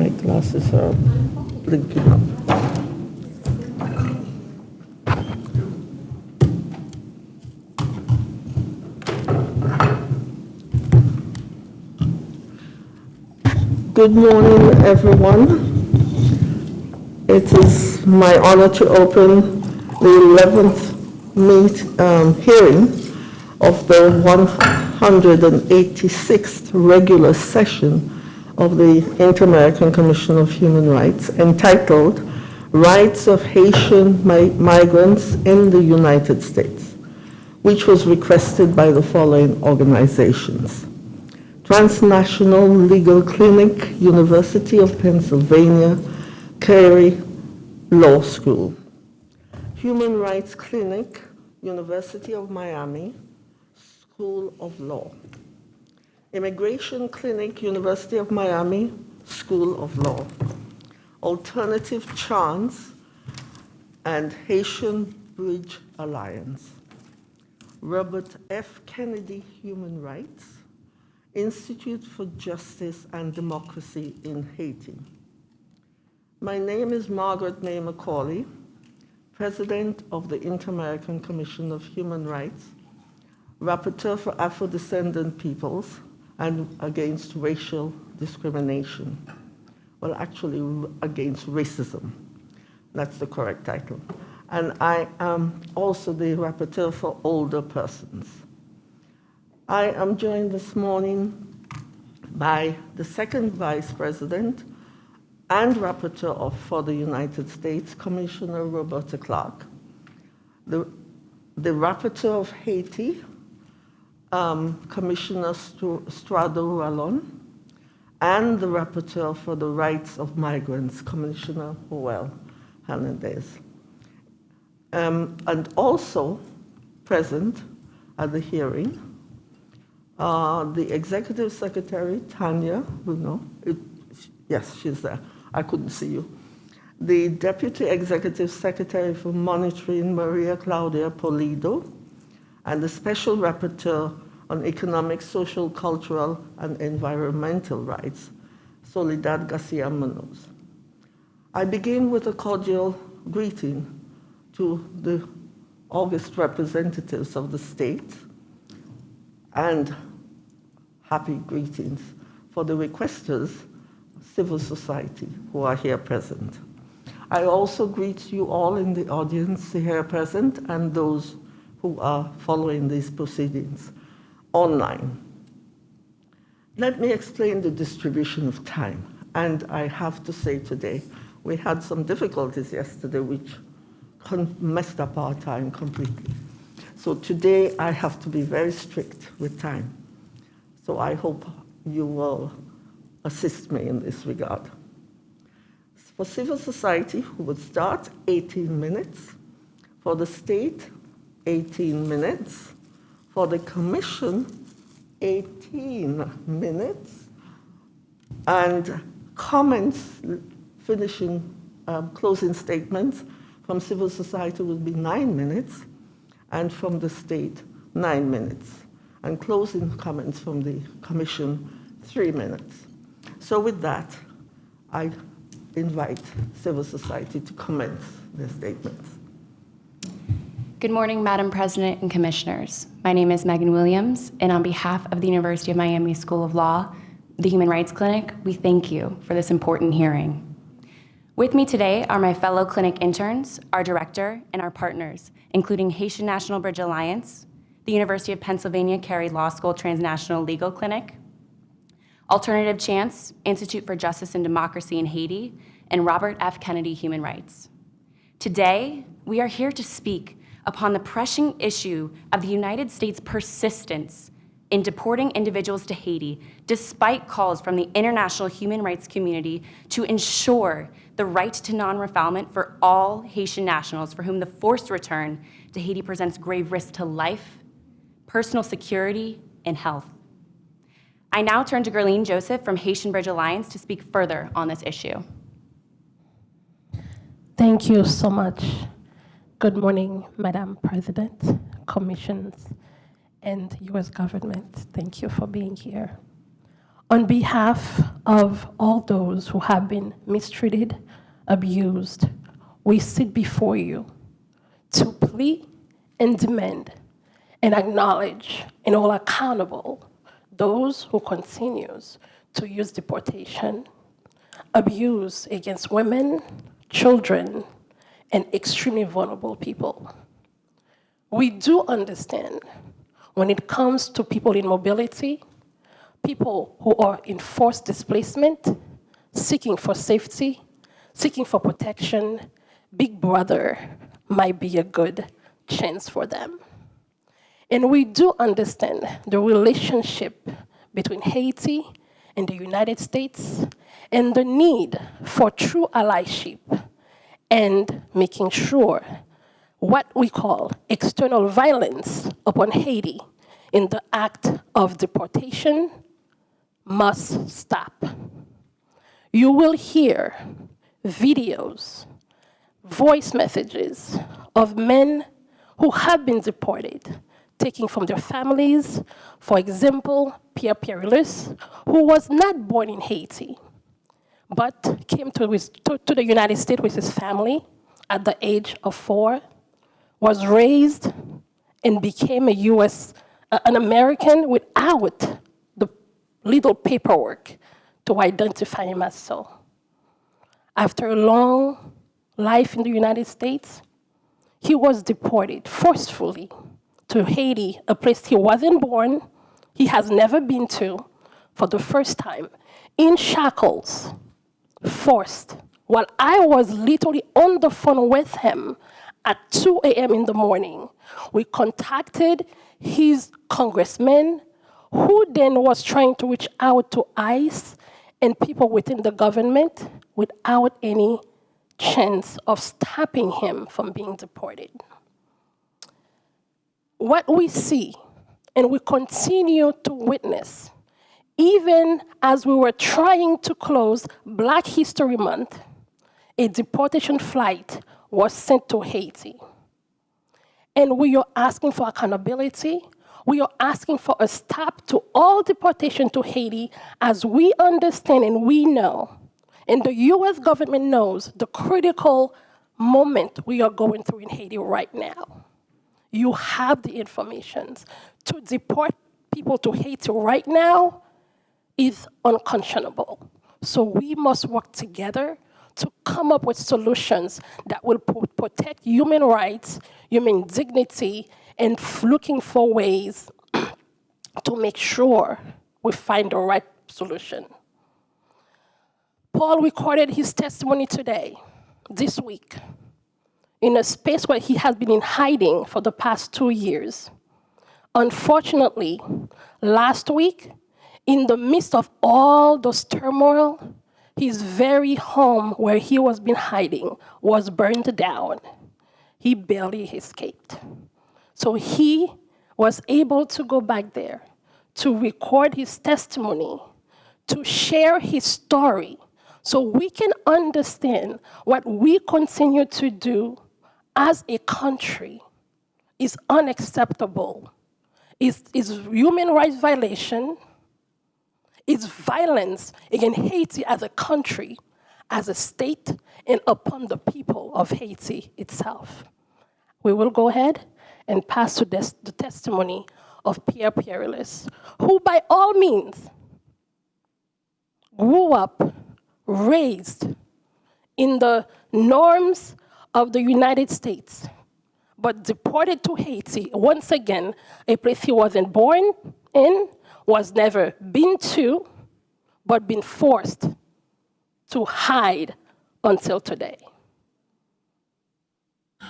My glasses are blinking up. Good morning, everyone. It is my honor to open the 11th meet, um, hearing of the 186th regular session of the Inter-American Commission of Human Rights entitled Rights of Haitian Mi- Migrants in the United States, which was requested by the following organizations. Transnational Legal Clinic, University of Pennsylvania, Carey Law School. Human Rights Clinic, University of Miami, School of Law. Immigration Clinic, University of Miami, School of Law. Alternative Chance and Haitian Bridge Alliance. Robert F. Kennedy Human Rights, Institute for Justice and Democracy in Haiti. My name is Margaret May Macaulay, President of the Inter-American Commission of Human Rights, Rapporteur for Afro-Descendant Peoples and Against Racial Discrimination. Well, actually, against racism. That's the correct title. And I am also the Rapporteur for Older Persons. I am joined this morning by the second Vice President and Rapporteur of, for the United States, Commissioner Roberta Clark, the, the Rapporteur of Haiti, um, Commissioner Stuardo Ralón, and the Rapporteur for the Rights of Migrants, Commissioner Joel Hernandez. Um, and also present at the hearing uh, the Executive Secretary, Tanya Bruno, it, yes, she's there. I couldn't see you. The Deputy Executive Secretary for Monitoring, Maria Claudia Pulido, and the Special Rapporteur on Economic, Social, Cultural, and Environmental Rights, Soledad Garcia Munoz. I begin with a cordial greeting to the August representatives of the state and happy greetings for the requesters, civil society, who are here present. I also greet you all in the audience here present and those who are following these proceedings online. Let me explain the distribution of time. And I have to say today, we had some difficulties yesterday which messed up our time completely. So today I have to be very strict with time. So I hope you will assist me in this regard. For civil society, we would start 18 minutes. For the state, 18 minutes. For the commission, 18 minutes. And comments, finishing, um, closing statements from civil society will be nine minutes, and from the state, nine minutes. And closing comments from the commission, three minutes. So with that, I invite civil society to commence their statements. Good morning, Madam President and Commissioners. My name is Megan Williams, and on behalf of the University of Miami School of Law, the Human Rights Clinic, we thank you for this important hearing. With me today are my fellow clinic interns, our director, and our partners, including Haitian National Bridge Alliance, the University of Pennsylvania Carey Law School Transnational Legal Clinic, Alternative Chance, Institute for Justice and Democracy in Haiti, and Robert F. Kennedy Human Rights. Today, we are here to speak upon the pressing issue of the United States' persistence in deporting individuals to Haiti, despite calls from the international human rights community to ensure the right to non-refoulement for all Haitian nationals for whom the forced return to Haiti presents grave risk to life, personal security, and health. I now turn to Guerline Jozef from Haitian Bridge Alliance to speak further on this issue. Thank you so much. Good morning, Madam President, commissions, and U.S. government. Thank you for being here. On behalf of all those who have been mistreated, abused, we sit before you to plea and demand and acknowledge and hold accountable those who continues to use deportation, abuse against women, children, and extremely vulnerable people. We do understand when it comes to people in mobility, people who are in forced displacement, seeking for safety, seeking for protection, Big Brother might be a good chance for them. And we do understand the relationship between Haiti and the United States and the need for true allyship and making sure what we call external violence upon Haiti in the act of deportation must stop. You will hear videos, voice messages of men who have been deported, taken from their families. For example, Pierre Pierrilus, who was not born in Haiti, but came to, to, to the United States with his family at the age of four, was raised and became a US, uh, an American without the little paperwork to identify him as so. After a long life in the United States, he was deported forcefully to Haiti, a place he wasn't born, he has never been to, for the first time, in shackles, forced, while I was literally on the phone with him at 2 a.m. in the morning. We contacted his congressman, who then was trying to reach out to ICE and people within the government without any chance of stopping him from being deported. What we see and we continue to witness, even as we were trying to close Black History Month, a deportation flight was sent to Haiti. And we are asking for accountability. We are asking for a stop to all deportation to Haiti as we understand and we know, and the US government knows the critical moment we are going through in Haiti right now. You have the information. To deport people to Haiti right now is unconscionable. So we must work together to come up with solutions that will protect human rights, human dignity, and looking for ways to make sure we find the right solution. Paul recorded his testimony today, this week, in a space where he has been in hiding for the past two years. Unfortunately, last week, in the midst of all those turmoil, his very home where he was been hiding was burned down. He barely escaped. So he was able to go back there to record his testimony, to share his story, so we can understand what we continue to do as a country is unacceptable. is, it's human rights violation, it's violence against Haiti as a country, as a state, and upon the people of Haiti itself. We will go ahead and pass to this, the testimony of Pierre Pierrilus, who by all means grew up, raised in the norms of the United States, but deported to Haiti, once again, a place he wasn't born in, was never been to, but been forced to hide until today.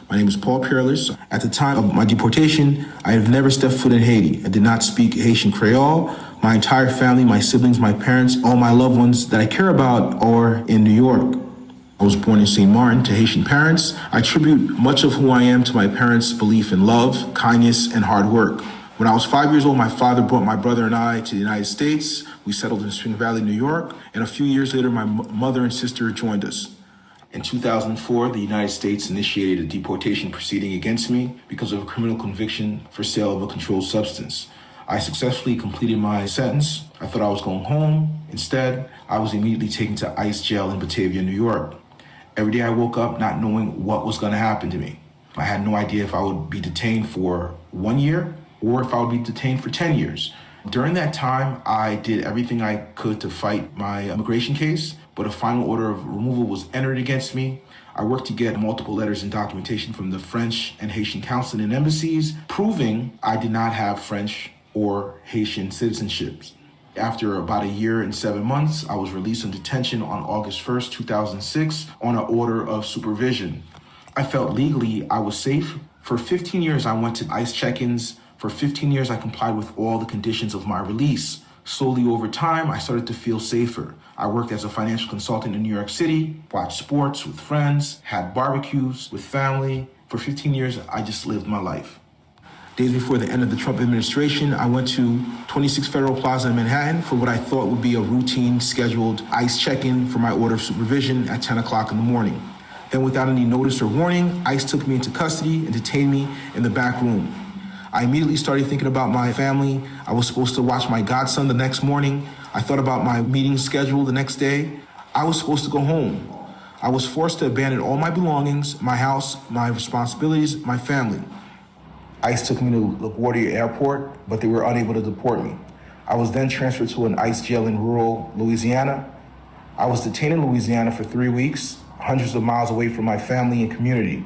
My name is Paul Pierrilus. At the time of my deportation, I have never stepped foot in Haiti. I did not speak Haitian Creole. My entire family, my siblings, my parents, all my loved ones that I care about are in New York. I was born in St. Martin to Haitian parents. I attribute much of who I am to my parents' belief in love, kindness, and hard work. When I was five years old, my father brought my brother and I to the United States. We settled in Spring Valley, New York, and a few years later, my mother and sister joined us. In 2004, the United States initiated a deportation proceeding against me because of a criminal conviction for sale of a controlled substance. I successfully completed my sentence. I thought I was going home. Instead, I was immediately taken to ICE jail in Batavia, New York. Every day I woke up not knowing what was going to happen to me. I had no idea if I would be detained for one year or if I would be detained for 10 years. During that time, I did everything I could to fight my immigration case, but a final order of removal was entered against me. I worked to get multiple letters and documentation from the French and Haitian consulate and embassies proving I did not have French or Haitian citizenships. After about a year and seven months, I was released from detention on August 1st, 2006, on an order of supervision. I felt legally I was safe. For 15 years, I went to ICE check ins. For 15 years, I complied with all the conditions of my release. Slowly over time, I started to feel safer. I worked as a financial consultant in New York City, watched sports with friends, had barbecues with family. For 15 years, I just lived my life. Days before the end of the Trump administration, I went to 26 Federal Plaza in Manhattan for what I thought would be a routine scheduled ICE check-in for my order of supervision at 10 o'clock in the morning. Then without any notice or warning, ICE took me into custody and detained me in the back room. I immediately started thinking about my family. I was supposed to watch my godson the next morning. I thought about my meeting schedule the next day. I was supposed to go home. I was forced to abandon all my belongings, my house, my responsibilities, my family. ICE took me to LaGuardia Airport, but they were unable to deport me. I was then transferred to an ICE jail in rural Louisiana. I was detained in Louisiana for three weeks, hundreds of miles away from my family and community.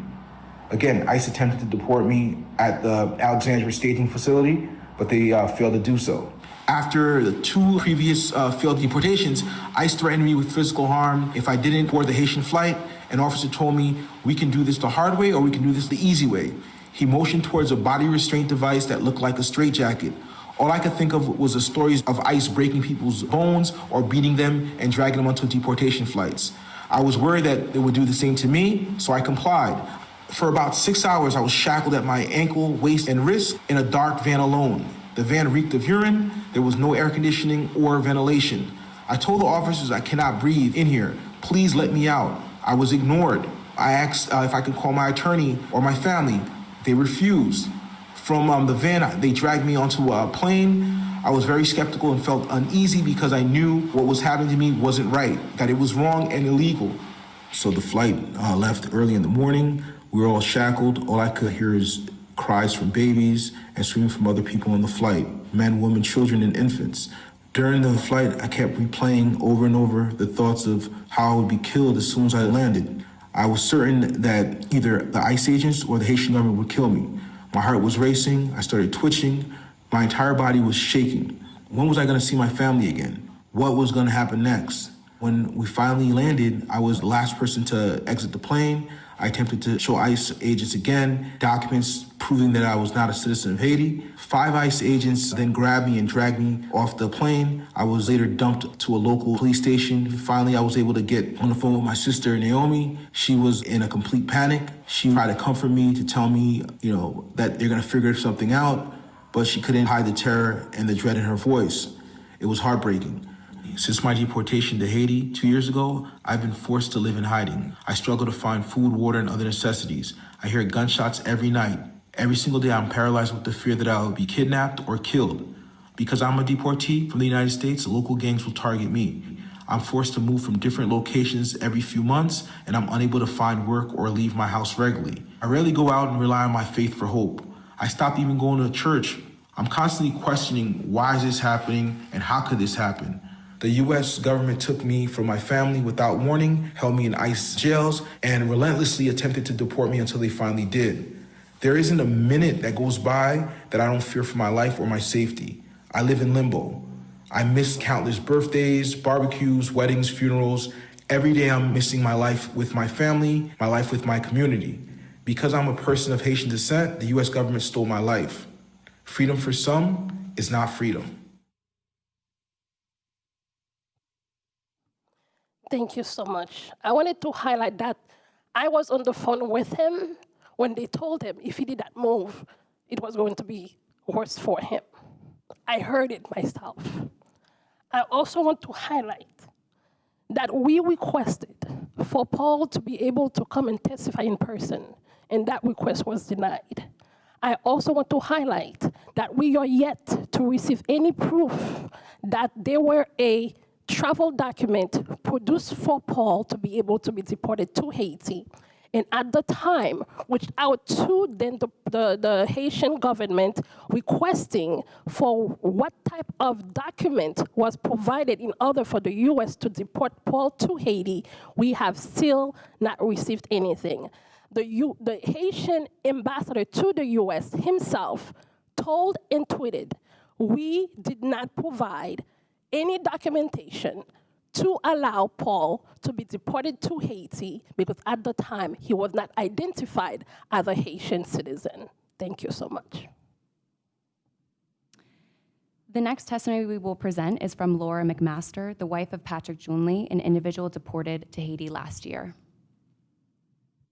Again, ICE attempted to deport me at the Alexandria staging facility, but they uh, failed to do so. After the two previous uh, failed deportations, ICE threatened me with physical harm if I didn't board the Haitian flight. An officer told me, we can do this the hard way or we can do this the easy way. He motioned towards a body restraint device that looked like a straitjacket. All I could think of was the stories of ICE breaking people's bones or beating them and dragging them onto deportation flights. I was worried that they would do the same to me, so I complied. For about six hours, I was shackled at my ankle, waist, and wrist in a dark van alone. The van reeked of urine, there was no air conditioning or ventilation. I told the officers I cannot breathe in here. Please let me out. I was ignored. I asked uh, if I could call my attorney or my family. They refused. From um, the van, they dragged me onto a plane. I was very skeptical and felt uneasy because I knew what was happening to me wasn't right, that it was wrong and illegal. So the flight uh, left early in the morning. We were all shackled. All I could hear is cries from babies and screaming from other people on the flight men, women, children, and infants. During the flight, I kept replaying over and over the thoughts of how I would be killed as soon as I landed. I was certain that either the ICE agents or the Haitian government would kill me. My heart was racing, I started twitching, my entire body was shaking. When was I gonna see my family again? What was gonna happen next? When we finally landed, I was the last person to exit the plane. I attempted to show ICE agents again documents proving that I was not a citizen of Haiti. Five ICE agents then grabbed me and dragged me off the plane. I was later dumped to a local police station. Finally, I was able to get on the phone with my sister, Naomi. She was in a complete panic. She tried to comfort me, to tell me, you know, that they're gonna figure something out, but she couldn't hide the terror and the dread in her voice. It was heartbreaking. Since my deportation to Haiti two years ago, I've been forced to live in hiding. I struggle to find food, water, and other necessities. I hear gunshots every night. Every single day, I'm paralyzed with the fear that I'll be kidnapped or killed. Because I'm a deportee from the United States, local gangs will target me. I'm forced to move from different locations every few months, and I'm unable to find work or leave my house regularly. I rarely go out and rely on my faith for hope. I stopped even going to church. I'm constantly questioning why is this happening and how could this happen? The US government took me from my family without warning, held me in ICE jails, and relentlessly attempted to deport me until they finally did. There isn't a minute that goes by that I don't fear for my life or my safety. I live in limbo. I miss countless birthdays, barbecues, weddings, funerals. Every day I'm missing my life with my family, my life with my community. Because I'm a person of Haitian descent, the US government stole my life. Freedom for some is not freedom. Thank you so much. I wanted to highlight that I was on the phone with him when they told him if he did that move, it was going to be worse for him. I heard it myself. I also want to highlight that we requested for Paul to be able to come and testify in person, and that request was denied. I also want to highlight that we are yet to receive any proof that there were a travel document produced for Paul to be able to be deported to Haiti. And at the time, reached out to then the, the, the Haitian government requesting for what type of document was provided in order for the US to deport Paul to Haiti. We have still not received anything. The, U, the Haitian ambassador to the US himself told and tweeted, we did not provide any documentation to allow Paul to be deported to Haiti because at the time he was not identified as a Haitian citizen. Thank you so much. The next testimony we will present is from Laura McMaster, the wife of Patrick Junley, an individual deported to Haiti last year.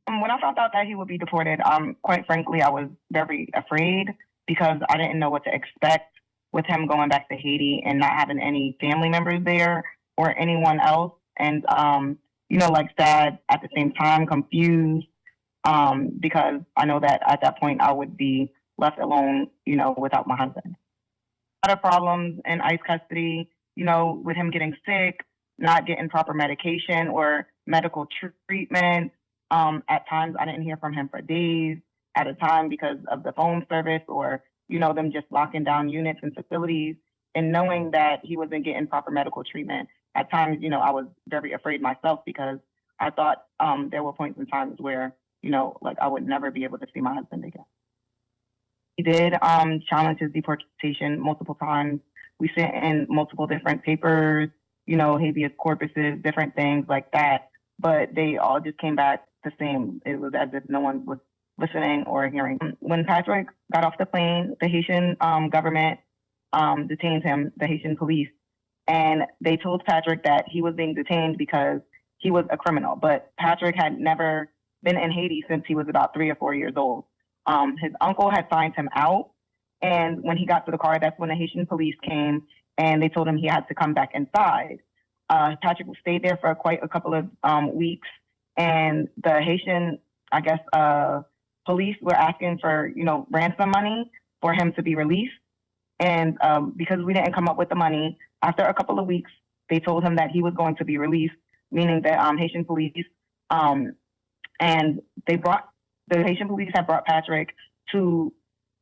Um, When I found out that he would be deported, um, quite frankly, I was very afraid because I didn't know what to expect with him going back to Haiti and not having any family members there or anyone else. And, um, you know, like sad at the same time, confused, um, because I know that at that point I would be left alone, you know, without my husband. A lot of problems in ICE custody, you know, with him getting sick, not getting proper medication or medical treatment. Um, at times, I didn't hear from him for days at a time because of the phone service or, you know, them just locking down units and facilities and knowing that he wasn't getting proper medical treatment. At times, you know, I was very afraid myself because I thought um, there were points in times where, you know, like I would never be able to see my husband again. He did um, challenge his deportation multiple times. We sent in multiple different papers, you know, habeas corpuses, different things like that. But they all just came back the same. It was as if no one was listening or hearing. When Patrick got off the plane, the Haitian um, government um, detained him, the Haitian police, and they told Patrick that he was being detained because he was a criminal. But Patrick had never been in Haiti since he was about three or four years old. Um, his uncle had signed him out, and when he got to the car, that's when the Haitian police came and they told him he had to come back inside. Uh, Patrick stayed there for quite a couple of um, weeks, and the Haitian, I guess, uh, police were asking for you know ransom money for him to be released. And um, because we didn't come up with the money, after a couple of weeks, they told him that he was going to be released, meaning that um, Haitian police um, and they brought the Haitian police had brought Patrick to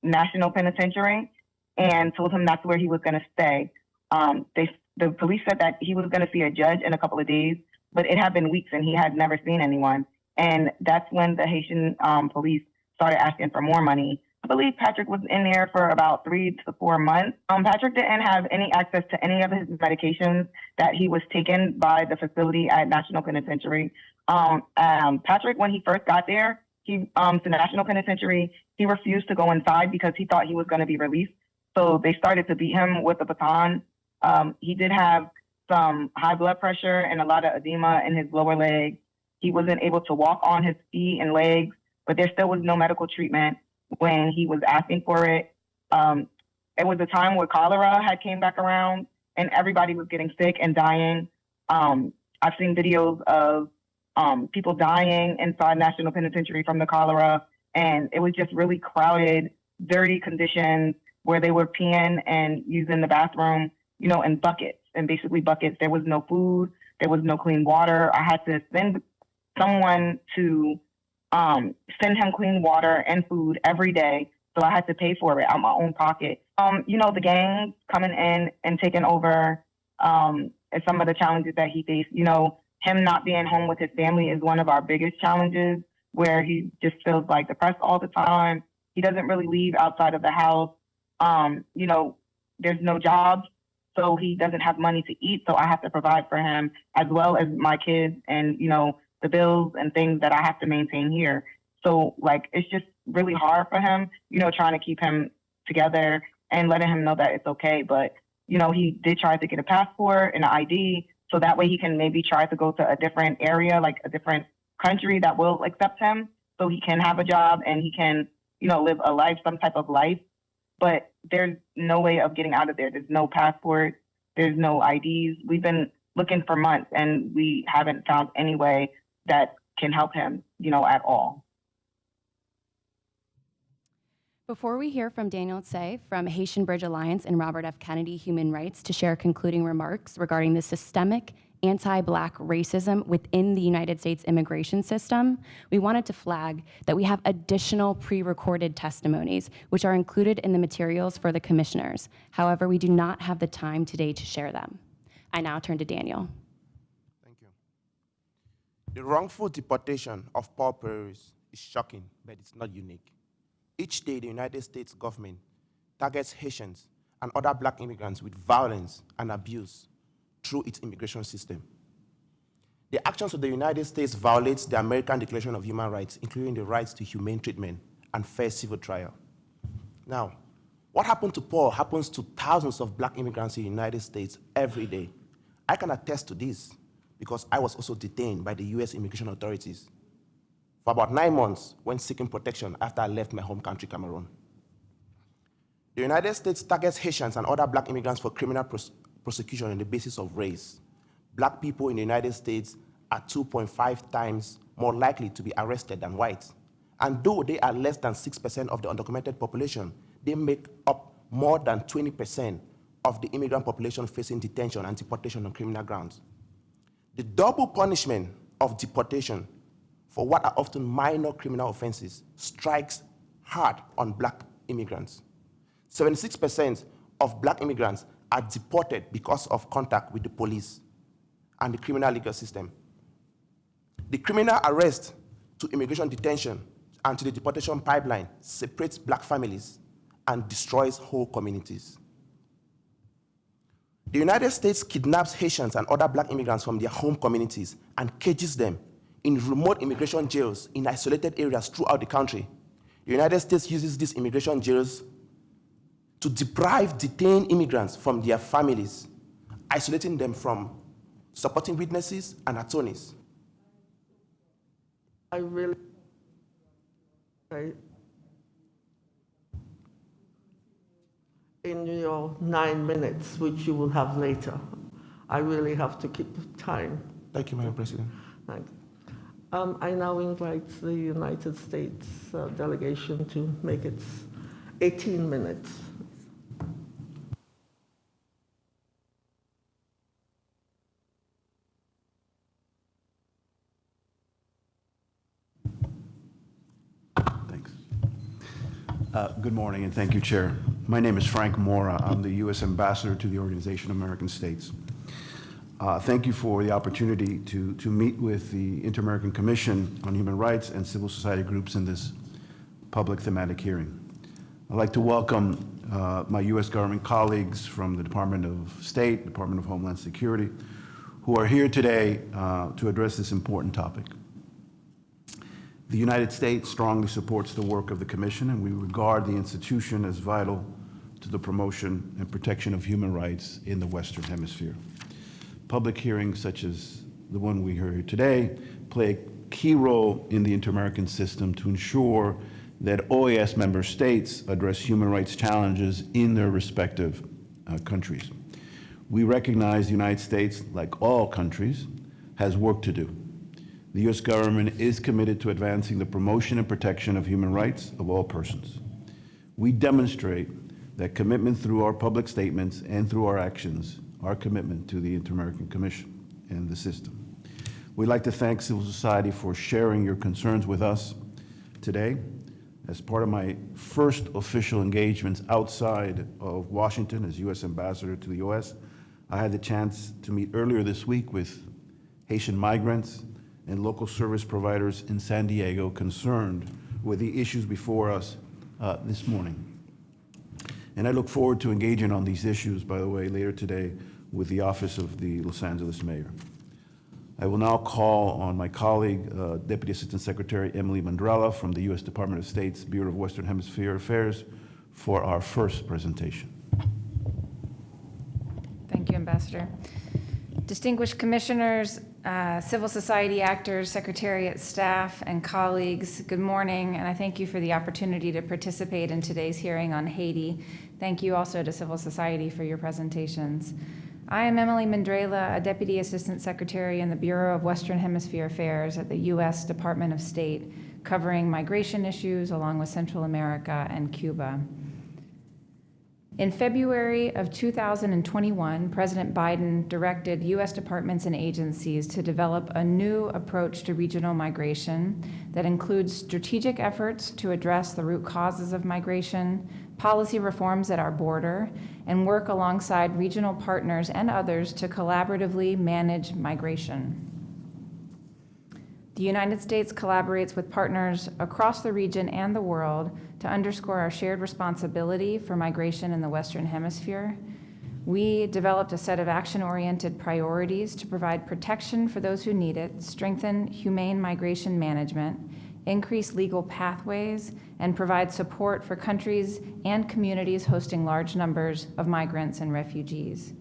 National Penitentiary and told him that's where he was going to stay. Um, they the police said that he was going to see a judge in a couple of days, but it had been weeks and he had never seen anyone. And that's when the Haitian um, police started asking for more money. I believe Patrick was in there for about three to four months. Um, Patrick didn't have any access to any of his medications that he was taken by the facility at National Penitentiary. Um, um, Patrick, when he first got there, he um, to National Penitentiary, he refused to go inside because he thought he was going to be released. So they started to beat him with a baton. Um, he did have some high blood pressure and a lot of edema in his lower leg. He wasn't able to walk on his feet and legs, but there still was no medical treatment when he was asking for it. Um, it was a time where cholera had came back around and everybody was getting sick and dying. Um, I've seen videos of um, people dying inside National Penitentiary from the cholera, and it was just really crowded, dirty conditions where they were peeing and using the bathroom, you know, in buckets and basically buckets. There was no food, there was no clean water. I had to send someone to um, send him clean water and food every day. So I had to pay for it out of my own pocket. Um, you know, the gang coming in and taking over um, and some of the challenges that he faced. You know, him not being home with his family is one of our biggest challenges where he just feels like depressed all the time. He doesn't really leave outside of the house. Um, you know, there's no jobs, so he doesn't have money to eat. So I have to provide for him as well as my kids and, you know, the bills and things that I have to maintain here. So like, it's just really hard for him, you know, trying to keep him together and letting him know that it's okay. But, you know, he did try to get a passport and an ID so that way he can maybe try to go to a different area, like a different country that will accept him so he can have a job and he can, you know, live a life, some type of life. But there's no way of getting out of there. There's no passport. There's no IDs. We've been looking for months and we haven't found any way that can help him, you know, at all. Before we hear from Daniel Tse from Haitian Bridge Alliance and Robert F. Kennedy Human Rights to share concluding remarks regarding the systemic anti-black racism within the United States immigration system, we wanted to flag that we have additional pre-recorded testimonies which are included in the materials for the commissioners. However, we do not have the time today to share them. I now turn to Daniel. The wrongful deportation of Paul Pierrilus is shocking, but it's not unique. Each day, the United States government targets Haitians and other black immigrants with violence and abuse through its immigration system. The actions of the United States violates the American Declaration of Human Rights, including the rights to humane treatment and fair civil trial. Now, what happened to Paul happens to thousands of black immigrants in the United States every day. I can attest to this because I was also detained by the US immigration authorities for about nine months when seeking protection after I left my home country, Cameroon. The United States targets Haitians and other black immigrants for criminal pros prosecution on the basis of race. Black people in the United States are 2.5 times more likely to be arrested than whites. And though they are less than 6% of the undocumented population, they make up more than 20% of the immigrant population facing detention and deportation on criminal grounds. The double punishment of deportation for what are often minor criminal offenses strikes hard on black immigrants. 76% of black immigrants are deported because of contact with the police and the criminal legal system. The criminal arrest to immigration detention and to the deportation pipeline separates black families and destroys whole communities. The United States kidnaps Haitians and other black immigrants from their home communities and cages them in remote immigration jails in isolated areas throughout the country. The United States uses these immigration jails to deprive detained immigrants from their families, isolating them from supporting witnesses and attorneys. I really, I, in your nine minutes, which you will have later, I really have to keep time. Thank you, Madam President. Thank you. Um, I now invite the United States uh, delegation to make its 18 minutes. Thanks. Uh, Good morning, and thank you, Chair. My name is Frank Mora. I'm the U.S. Ambassador to the Organization of American States. Uh, Thank you for the opportunity to, to meet with the Inter-American Commission on Human Rights and civil society groups in this public thematic hearing. I'd like to welcome uh, my U.S. government colleagues from the Department of State, Department of Homeland Security, who are here today uh, to address this important topic. The United States strongly supports the work of the Commission, and we regard the institution as vital to the promotion and protection of human rights in the Western Hemisphere. Public hearings such as the one we heard today play a key role in the inter-American system to ensure that OAS member states address human rights challenges in their respective uh, countries. We recognize the United States, like all countries, has work to do. The U.S. government is committed to advancing the promotion and protection of human rights of all persons. We demonstrate that commitment through our public statements and through our actions, our commitment to the Inter-American Commission and the system. We'd like to thank civil society for sharing your concerns with us today. As part of my first official engagements outside of Washington as U.S. Ambassador to the U.S., I had the chance to meet earlier this week with Haitian migrants and local service providers in San Diego concerned with the issues before us uh, this morning. And I look forward to engaging on these issues, by the way, later today with the Office of the Los Angeles Mayor. I will now call on my colleague, uh, Deputy Assistant Secretary Emily Mendrala from the U.S. Department of State's Bureau of Western Hemisphere Affairs for our first presentation. Thank you, Ambassador. Distinguished commissioners, uh, civil society actors, secretariat staff, and colleagues, good morning, and I thank you for the opportunity to participate in today's hearing on Haiti. Thank you also to civil society for your presentations. I am Emily Mendrala, a Deputy Assistant Secretary in the Bureau of Western Hemisphere Affairs at the U.S. Department of State, covering migration issues along with Central America and Cuba. In February of 2021, President Biden directed U.S. departments and agencies to develop a new approach to regional migration that includes strategic efforts to address the root causes of migration, policy reforms at our border, and work alongside regional partners and others to collaboratively manage migration. The United States collaborates with partners across the region and the world to underscore our shared responsibility for migration in the Western Hemisphere. We developed a set of action-oriented priorities to provide protection for those who need it, strengthen humane migration management, increase legal pathways, and provide support for countries and communities hosting large numbers of migrants and refugees.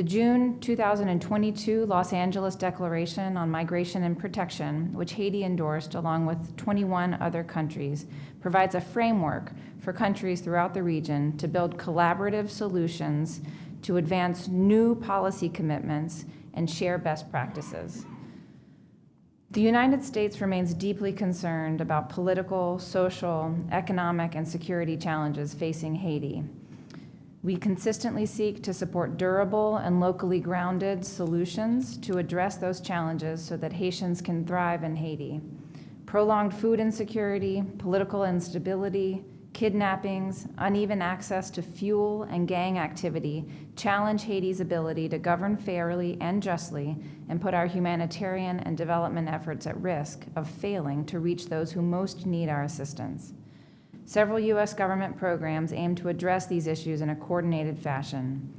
The June 2022 Los Angeles Declaration on Migration and Protection, which Haiti endorsed along with 21 other countries, provides a framework for countries throughout the region to build collaborative solutions to advance new policy commitments and share best practices. The United States remains deeply concerned about political, social, economic, and security challenges facing Haiti. We consistently seek to support durable and locally grounded solutions to address those challenges so that Haitians can thrive in Haiti. Prolonged food insecurity, political instability, kidnappings, uneven access to fuel, and gang activity challenge Haiti's ability to govern fairly and justly and put our humanitarian and development efforts at risk of failing to reach those who most need our assistance. Several U.S. government programs aim to address these issues in a coordinated fashion.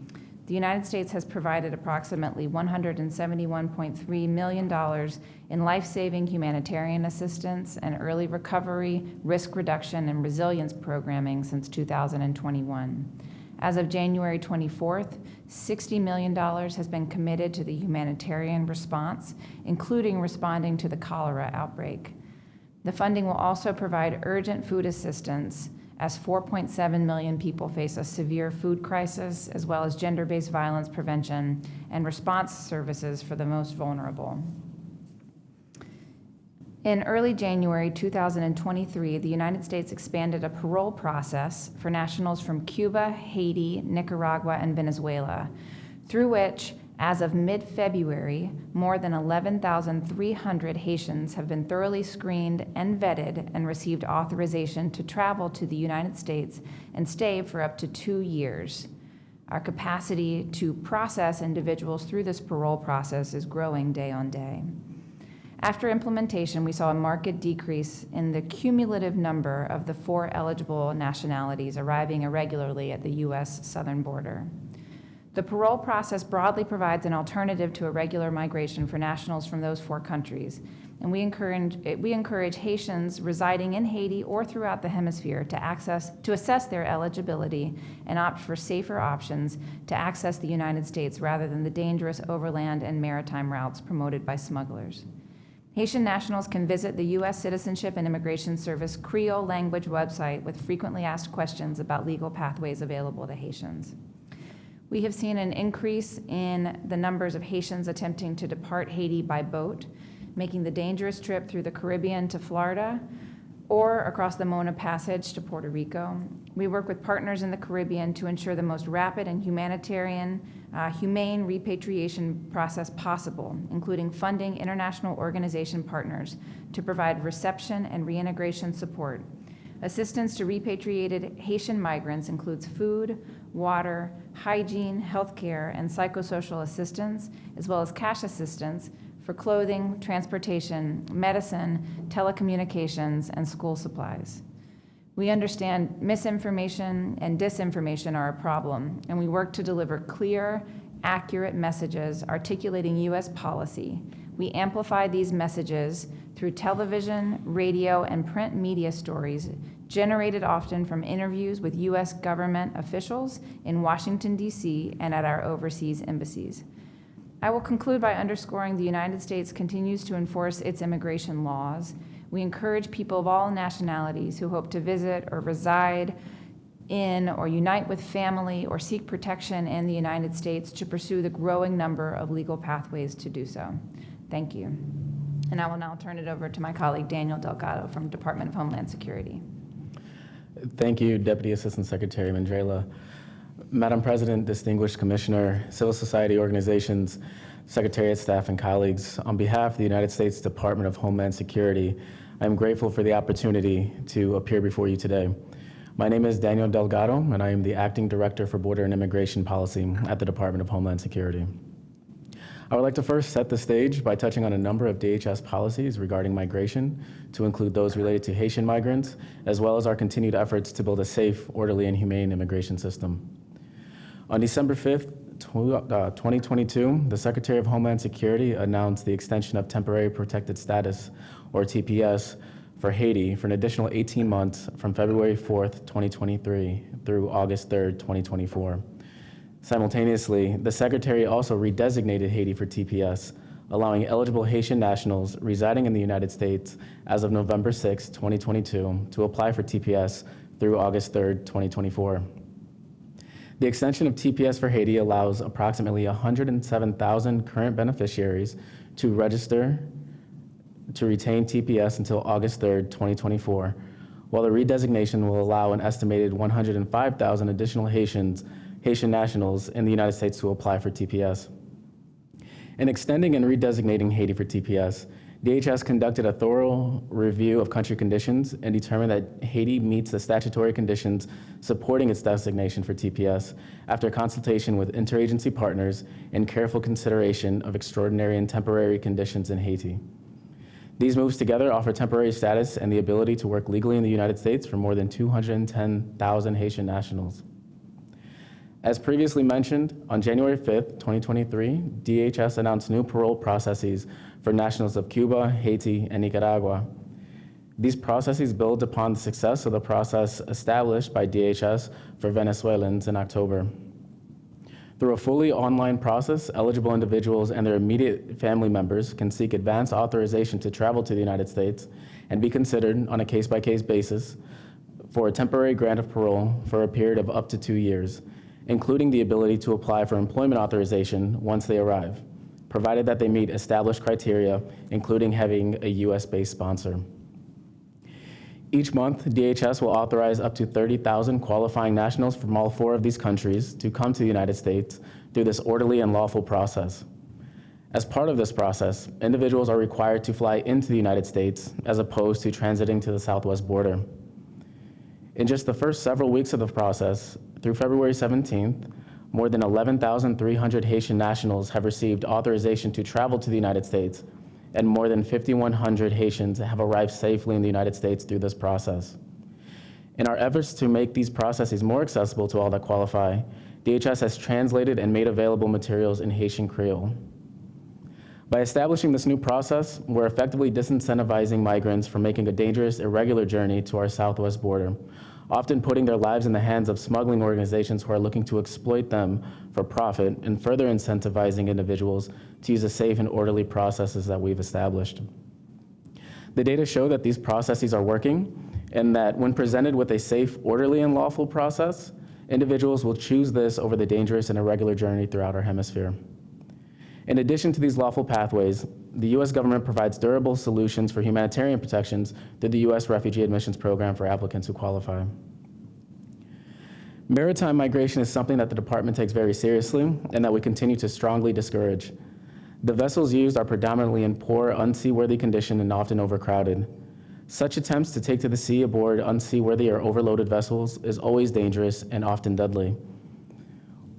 The United States has provided approximately $171.3 million in life-saving humanitarian assistance and early recovery, risk reduction, and resilience programming since 2021. As of January 24th, $60 million has been committed to the humanitarian response, including responding to the cholera outbreak. The funding will also provide urgent food assistance as 4.7 million people face a severe food crisis, as well as gender-based violence prevention and response services for the most vulnerable. In early January 2023, the United States expanded a parole process for nationals from Cuba, Haiti, Nicaragua, and Venezuela, through which as of mid-February, more than 11,300 Haitians have been thoroughly screened and vetted and received authorization to travel to the United States and stay for up to two years. Our capacity to process individuals through this parole process is growing day on day. After implementation, we saw a marked decrease in the cumulative number of the four eligible nationalities arriving irregularly at the U.S. southern border. The parole process broadly provides an alternative to irregular migration for nationals from those four countries, and we encourage, we encourage Haitians residing in Haiti or throughout the hemisphere to access to assess their eligibility and opt for safer options to access the United States rather than the dangerous overland and maritime routes promoted by smugglers. Haitian nationals can visit the U.S. Citizenship and Immigration Service Creole language website with frequently asked questions about legal pathways available to Haitians. We have seen an increase in the numbers of Haitians attempting to depart Haiti by boat, making the dangerous trip through the Caribbean to Florida or across the Mona Passage to Puerto Rico. We work with partners in the Caribbean to ensure the most rapid and humanitarian, uh, humane repatriation process possible, including funding international organization partners to provide reception and reintegration support. Assistance to repatriated Haitian migrants includes food, water, hygiene, healthcare, and psychosocial assistance, as well as cash assistance for clothing, transportation, medicine, telecommunications, and school supplies. We understand misinformation and disinformation are a problem, and we work to deliver clear, accurate messages articulating U.S. policy. We amplify these messages through television, radio, and print media stories generated often from interviews with U.S. government officials in Washington, D.C., and at our overseas embassies. I will conclude by underscoring the United States continues to enforce its immigration laws. We encourage people of all nationalities who hope to visit or reside in or unite with family or seek protection in the United States to pursue the growing number of legal pathways to do so. Thank you. And I will now turn it over to my colleague Daniel Delgado from Department of Homeland Security. Thank you, Deputy Assistant Secretary Mendrala. Madam President, distinguished commissioner, civil society organizations, secretariat staff, and colleagues, on behalf of the United States Department of Homeland Security, I am grateful for the opportunity to appear before you today. My name is Daniel Delgado, and I am the Acting Director for Border and Immigration Policy at the Department of Homeland Security. I would like to first set the stage by touching on a number of DHS policies regarding migration, to include those related to Haitian migrants, as well as our continued efforts to build a safe, orderly, and humane immigration system. On December 5th, uh, 2022, the Secretary of Homeland Security announced the extension of temporary protected status, or TPS, for Haiti for an additional 18 months from February 4th, 2023 through August 3rd, 2024. Simultaneously, the Secretary also redesignated Haiti for TPS, allowing eligible Haitian nationals residing in the United States as of November 6, 2022, to apply for TPS through August 3, 2024. The extension of TPS for Haiti allows approximately 107,000 current beneficiaries to register to retain TPS until August 3, 2024, while the redesignation will allow an estimated 105,000 additional Haitians Haitian nationals in the United States to apply for TPS. In extending and redesignating Haiti for TPS, DHS conducted a thorough review of country conditions and determined that Haiti meets the statutory conditions supporting its designation for TPS after consultation with interagency partners and careful consideration of extraordinary and temporary conditions in Haiti. These moves together offer temporary status and the ability to work legally in the United States for more than 210,000 Haitian nationals. As previously mentioned, on January 5th, 2023, DHS announced new parole processes for nationals of Cuba, Haiti, and Nicaragua. These processes build upon the success of the process established by DHS for Venezuelans in October. Through a fully online process, eligible individuals and their immediate family members can seek advance authorization to travel to the United States and be considered on a case by case basis for a temporary grant of parole for a period of up to two years including the ability to apply for employment authorization once they arrive, provided that they meet established criteria, including having a US-based sponsor. Each month, DHS will authorize up to 30,000 qualifying nationals from all four of these countries to come to the United States through this orderly and lawful process. As part of this process, individuals are required to fly into the United States as opposed to transiting to the southwest border. In just the first several weeks of the process, through February 17th, more than 11,300 Haitian nationals have received authorization to travel to the United States, and more than 5,100 Haitians have arrived safely in the United States through this process. In our efforts to make these processes more accessible to all that qualify, DHS has translated and made available materials in Haitian Creole. By establishing this new process, we're effectively disincentivizing migrants from making a dangerous, irregular journey to our southwest border, often putting their lives in the hands of smuggling organizations who are looking to exploit them for profit and further incentivizing individuals to use the safe and orderly processes that we've established. The data show that these processes are working and that when presented with a safe, orderly, and lawful process, individuals will choose this over the dangerous and irregular journey throughout our hemisphere. In addition to these lawful pathways, the U.S. government provides durable solutions for humanitarian protections through the U.S. Refugee Admissions Program for applicants who qualify. Maritime migration is something that the department takes very seriously and that we continue to strongly discourage. The vessels used are predominantly in poor, unseaworthy condition and often overcrowded. Such attempts to take to the sea aboard unseaworthy or overloaded vessels is always dangerous and often deadly.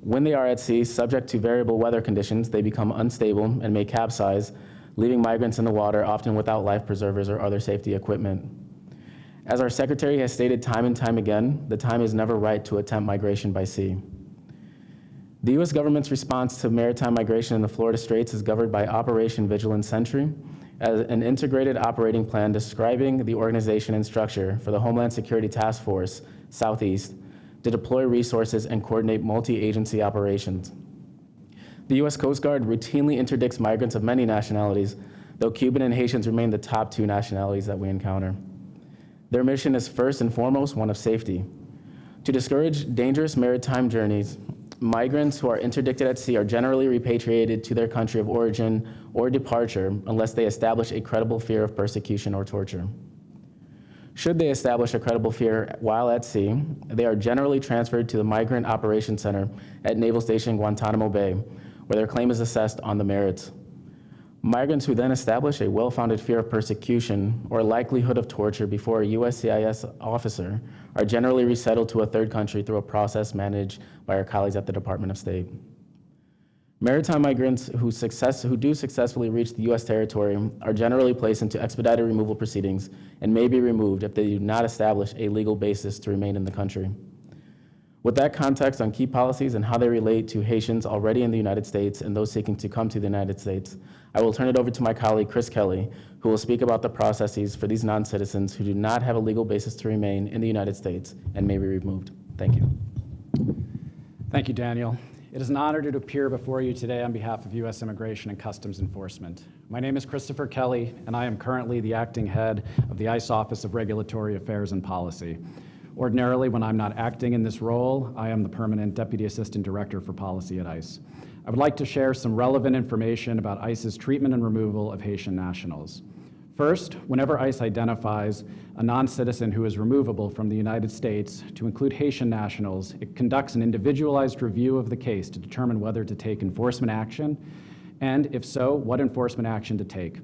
When they are at sea, subject to variable weather conditions, they become unstable and may capsize, leaving migrants in the water, often without life preservers or other safety equipment. As our secretary has stated time and time again, the time is never right to attempt migration by sea. The U.S. government's response to maritime migration in the Florida Straits is governed by Operation Vigilant Sentry, as an integrated operating plan describing the organization and structure for the Homeland Security Task Force, Southeast, to deploy resources and coordinate multi-agency operations. The U.S. Coast Guard routinely interdicts migrants of many nationalities, though Cuban and Haitians remain the top two nationalities that we encounter. Their mission is first and foremost one of safety. To discourage dangerous maritime journeys, migrants who are interdicted at sea are generally repatriated to their country of origin or departure unless they establish a credible fear of persecution or torture. Should they establish a credible fear while at sea, they are generally transferred to the Migrant Operations Center at Naval Station Guantanamo Bay, where their claim is assessed on the merits. Migrants who then establish a well-founded fear of persecution or likelihood of torture before a USCIS officer are generally resettled to a third country through a process managed by our colleagues at the Department of State. Maritime migrants who, success, who do successfully reach the U.S. territory are generally placed into expedited removal proceedings and may be removed if they do not establish a legal basis to remain in the country. With that context on key policies and how they relate to Haitians already in the United States and those seeking to come to the United States, I will turn it over to my colleague Chris Kelly, who will speak about the processes for these non-citizens who do not have a legal basis to remain in the United States and may be removed. Thank you. Thank you, Daniel. It is an honor to appear before you today on behalf of U.S. Immigration and Customs Enforcement. My name is Christopher Kelly, and I am currently the acting head of the ICE Office of Regulatory Affairs and Policy. Ordinarily, when I'm not acting in this role, I am the permanent Deputy Assistant Director for Policy at ICE. I would like to share some relevant information about ICE's treatment and removal of Haitian nationals. First, whenever ICE identifies a non-citizen who is removable from the United States to include Haitian nationals, it conducts an individualized review of the case to determine whether to take enforcement action, and if so, what enforcement action to take.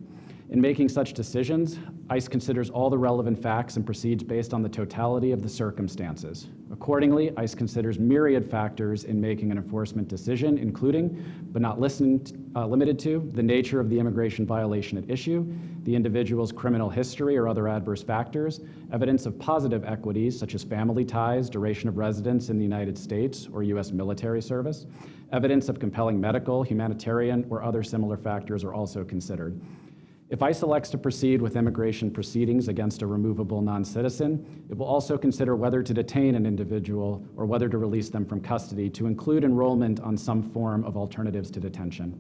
In making such decisions, ICE considers all the relevant facts and proceeds based on the totality of the circumstances. Accordingly, ICE considers myriad factors in making an enforcement decision, including, but not listened, uh, limited to, the nature of the immigration violation at issue, the individual's criminal history or other adverse factors, evidence of positive equities such as family ties, duration of residence in the United States or U.S. military service, evidence of compelling medical, humanitarian, or other similar factors are also considered. If ICE elects to proceed with immigration proceedings against a removable non-citizen, it will also consider whether to detain an individual or whether to release them from custody to include enrollment on some form of alternatives to detention.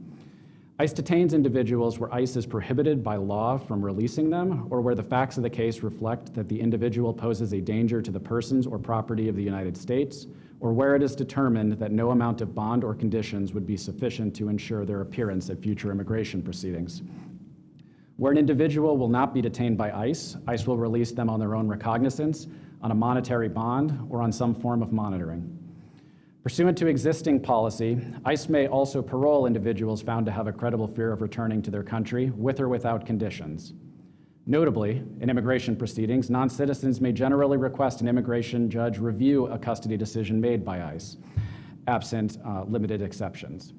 ICE detains individuals where ICE is prohibited by law from releasing them or where the facts of the case reflect that the individual poses a danger to the persons or property of the United States or where it is determined that no amount of bond or conditions would be sufficient to ensure their appearance at future immigration proceedings. Where an individual will not be detained by ICE, ICE will release them on their own recognizance, on a monetary bond, or on some form of monitoring. Pursuant to existing policy, ICE may also parole individuals found to have a credible fear of returning to their country with or without conditions. Notably, in immigration proceedings, non-citizens may generally request an immigration judge review a custody decision made by ICE, absent uh, limited exceptions.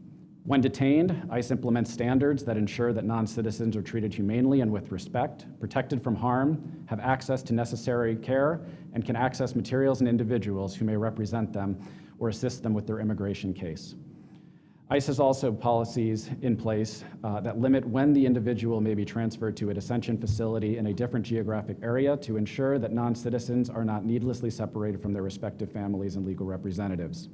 When detained, ICE implements standards that ensure that non-citizens are treated humanely and with respect, protected from harm, have access to necessary care, and can access materials and individuals who may represent them or assist them with their immigration case. ICE has also policies in place uh, that limit when the individual may be transferred to a detention facility in a different geographic area to ensure that non-citizens are not needlessly separated from their respective families and legal representatives.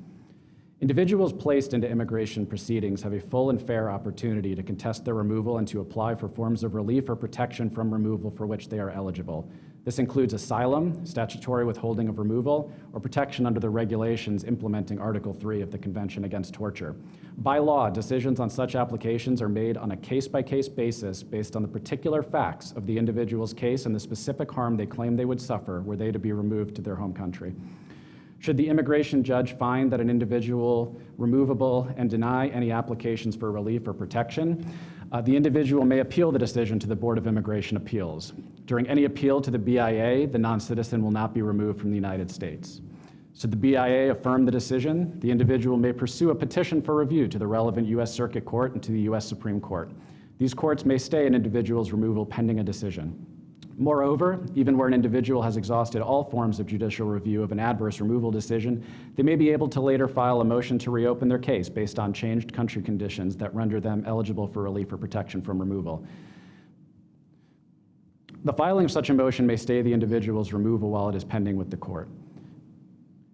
Individuals placed into immigration proceedings have a full and fair opportunity to contest their removal and to apply for forms of relief or protection from removal for which they are eligible. This includes asylum, statutory withholding of removal, or protection under the regulations implementing Article 3 of the Convention Against Torture. By law, decisions on such applications are made on a case-by-case -case basis based on the particular facts of the individual's case and the specific harm they claim they would suffer were they to be removed to their home country. Should the immigration judge find that an individual removable and deny any applications for relief or protection, uh, the individual may appeal the decision to the Board of Immigration Appeals. During any appeal to the BIA, the non-citizen will not be removed from the United States. Should the BIA affirm the decision, the individual may pursue a petition for review to the relevant U.S. Circuit Court and to the U.S. Supreme Court. These courts may stay an individual's removal pending a decision. Moreover, even where an individual has exhausted all forms of judicial review of an adverse removal decision, they may be able to later file a motion to reopen their case based on changed country conditions that render them eligible for relief or protection from removal. The filing of such a motion may stay the individual's removal while it is pending with the court.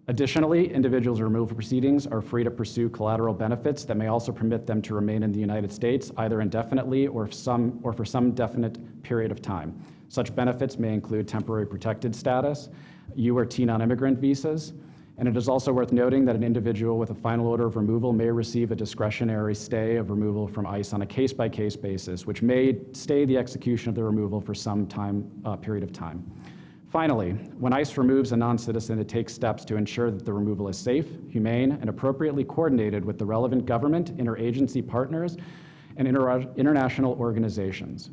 Additionally, individuals' removal proceedings are free to pursue collateral benefits that may also permit them to remain in the United States either indefinitely or, some, or for some definite period of time. Such benefits may include temporary protected status, U or T non-immigrant visas, And it is also worth noting that an individual with a final order of removal may receive a discretionary stay of removal from ICE on a case-by-case basis, which may stay the execution of the removal for some time, uh, period of time. Finally, when ICE removes a non-citizen, it takes steps to ensure that the removal is safe, humane, and appropriately coordinated with the relevant government, interagency partners, and inter international organizations.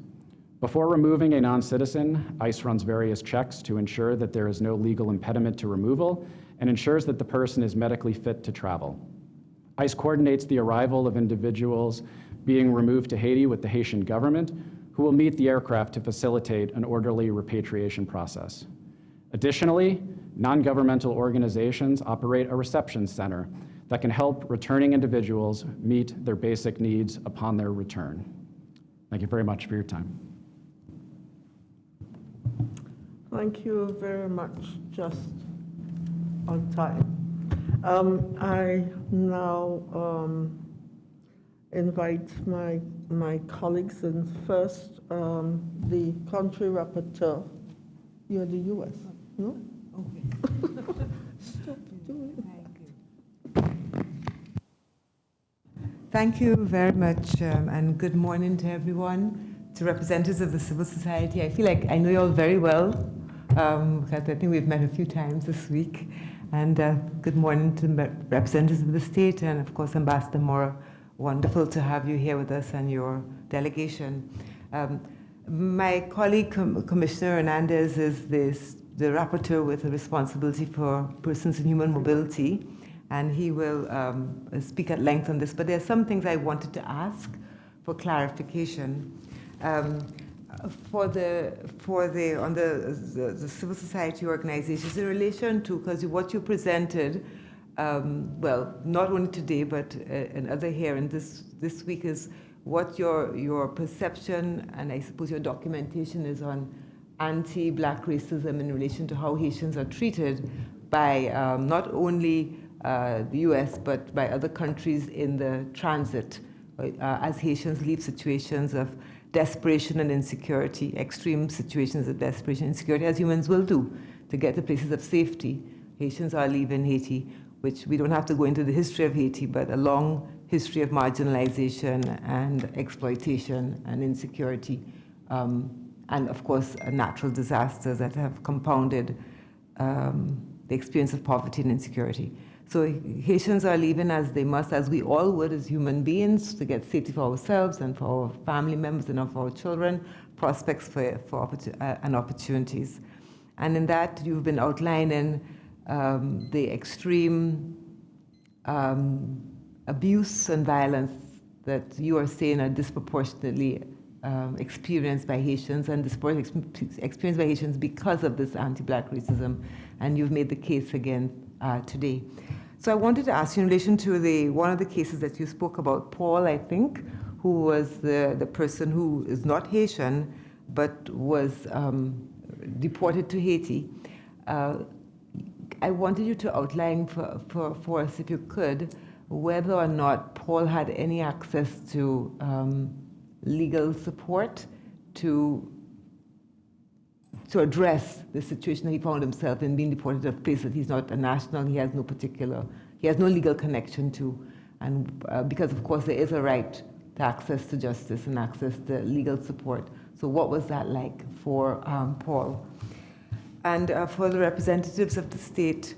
Before removing a non-citizen, ICE runs various checks to ensure that there is no legal impediment to removal and ensures that the person is medically fit to travel. ICE coordinates the arrival of individuals being removed to Haiti with the Haitian government, who will meet the aircraft to facilitate an orderly repatriation process. Additionally, non-governmental organizations operate a reception center that can help returning individuals meet their basic needs upon their return. Thank you very much for your time. Thank you very much, just on time. Um, I now um, invite my, my colleagues, and first, um, the country rapporteur. You're the US, no? Okay. Stop doing Thank you very much, um, and good morning to everyone, to representatives of the civil society. I feel like I know you all very well, um, because I think we've met a few times this week. And uh, good morning to the representatives of the state, and of course, Ambassador Mora. Wonderful to have you here with us and your delegation. Um, my colleague, Com Commissioner Hernandez, is this, the rapporteur with the responsibility for persons in human mobility and he will um, speak at length on this. But there are some things I wanted to ask for clarification. Um, for the for the on the, the, the civil society organizations in relation to because what you presented, um, well, not only today but uh, another hearing this this week is what your your perception and I suppose your documentation is on anti-black racism in relation to how Haitians are treated by um, not only uh, the US, but by other countries in the transit uh, as Haitians leave situations of desperation and insecurity, extreme situations of desperation and insecurity, as humans will do to get to places of safety. Haitians are leaving Haiti, which we don't have to go into the history of Haiti, but a long history of marginalization and exploitation and insecurity, um, and of course, natural disasters that have compounded um, the experience of poverty and insecurity. So Haitians are leaving as they must, as we all would as human beings, to get safety for ourselves and for our family members and for our children, prospects for, for opportun uh, and opportunities. And in that, you've been outlining um, the extreme um, abuse and violence that you are saying are disproportionately um, experienced by Haitians and disproportionately experienced by Haitians because of this anti-black racism. And you've made the case again uh, today. So I wanted to ask you in relation to the one of the cases that you spoke about, Paul, I think, who was the, the person who is not Haitian, but was um, deported to Haiti. Uh, I wanted you to outline for, for, for us, if you could, whether or not Paul had any access to um, legal support to to address the situation that he found himself in being deported to a place that he's not a national, he has no particular, he has no legal connection to. And uh, because, of course, there is a right to access to justice and access to legal support. So what was that like for um, Paul? And uh, for the representatives of the state,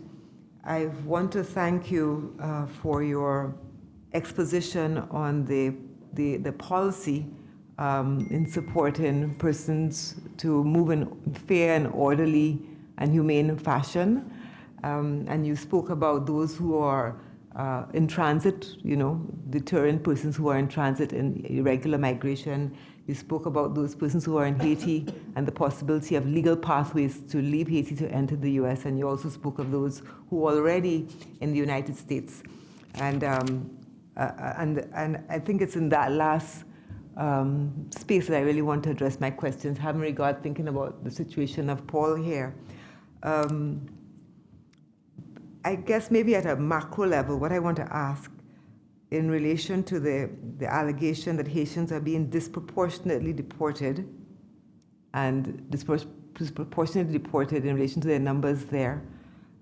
I want to thank you uh, for your exposition on the, the, the policy um, in supporting persons to move in fair and orderly and humane fashion. Um, and you spoke about those who are uh, in transit, you know, deterring persons who are in transit in irregular migration. You spoke about those persons who are in Haiti and the possibility of legal pathways to leave Haiti to enter the US. And you also spoke of those who are already in the United States. And, um, uh, and, and I think it's in that last um, space that I really want to address my questions, having regard thinking about the situation of Paul here. Um, I guess maybe at a macro level, what I want to ask in relation to the, the allegation that Haitians are being disproportionately deported and disproportionately deported in relation to their numbers there,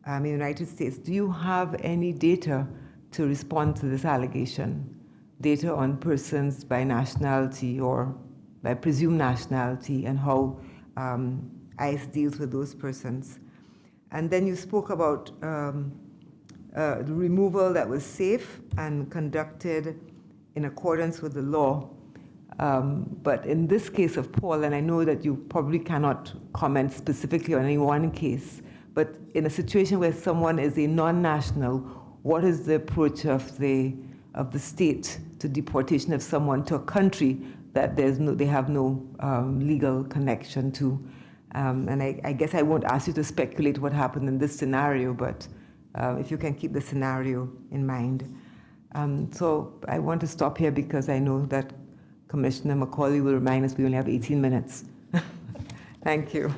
um, in the United States. Do you have any data to respond to this allegation? Data on persons by nationality or by presumed nationality and how um, ICE deals with those persons. And then you spoke about um, uh, the removal that was safe and conducted in accordance with the law. Um, but in this case of Paul, and I know that you probably cannot comment specifically on any one case, but in a situation where someone is a non-national, what is the approach of the of the state to deportation of someone to a country that there's no, they have no um, legal connection to? Um, and I, I, guess I won't ask you to speculate what happened in this scenario, but uh, if you can keep the scenario in mind. Um, so I want to stop here because I know that Commissioner Macaulay will remind us we only have 18 minutes. Thank you.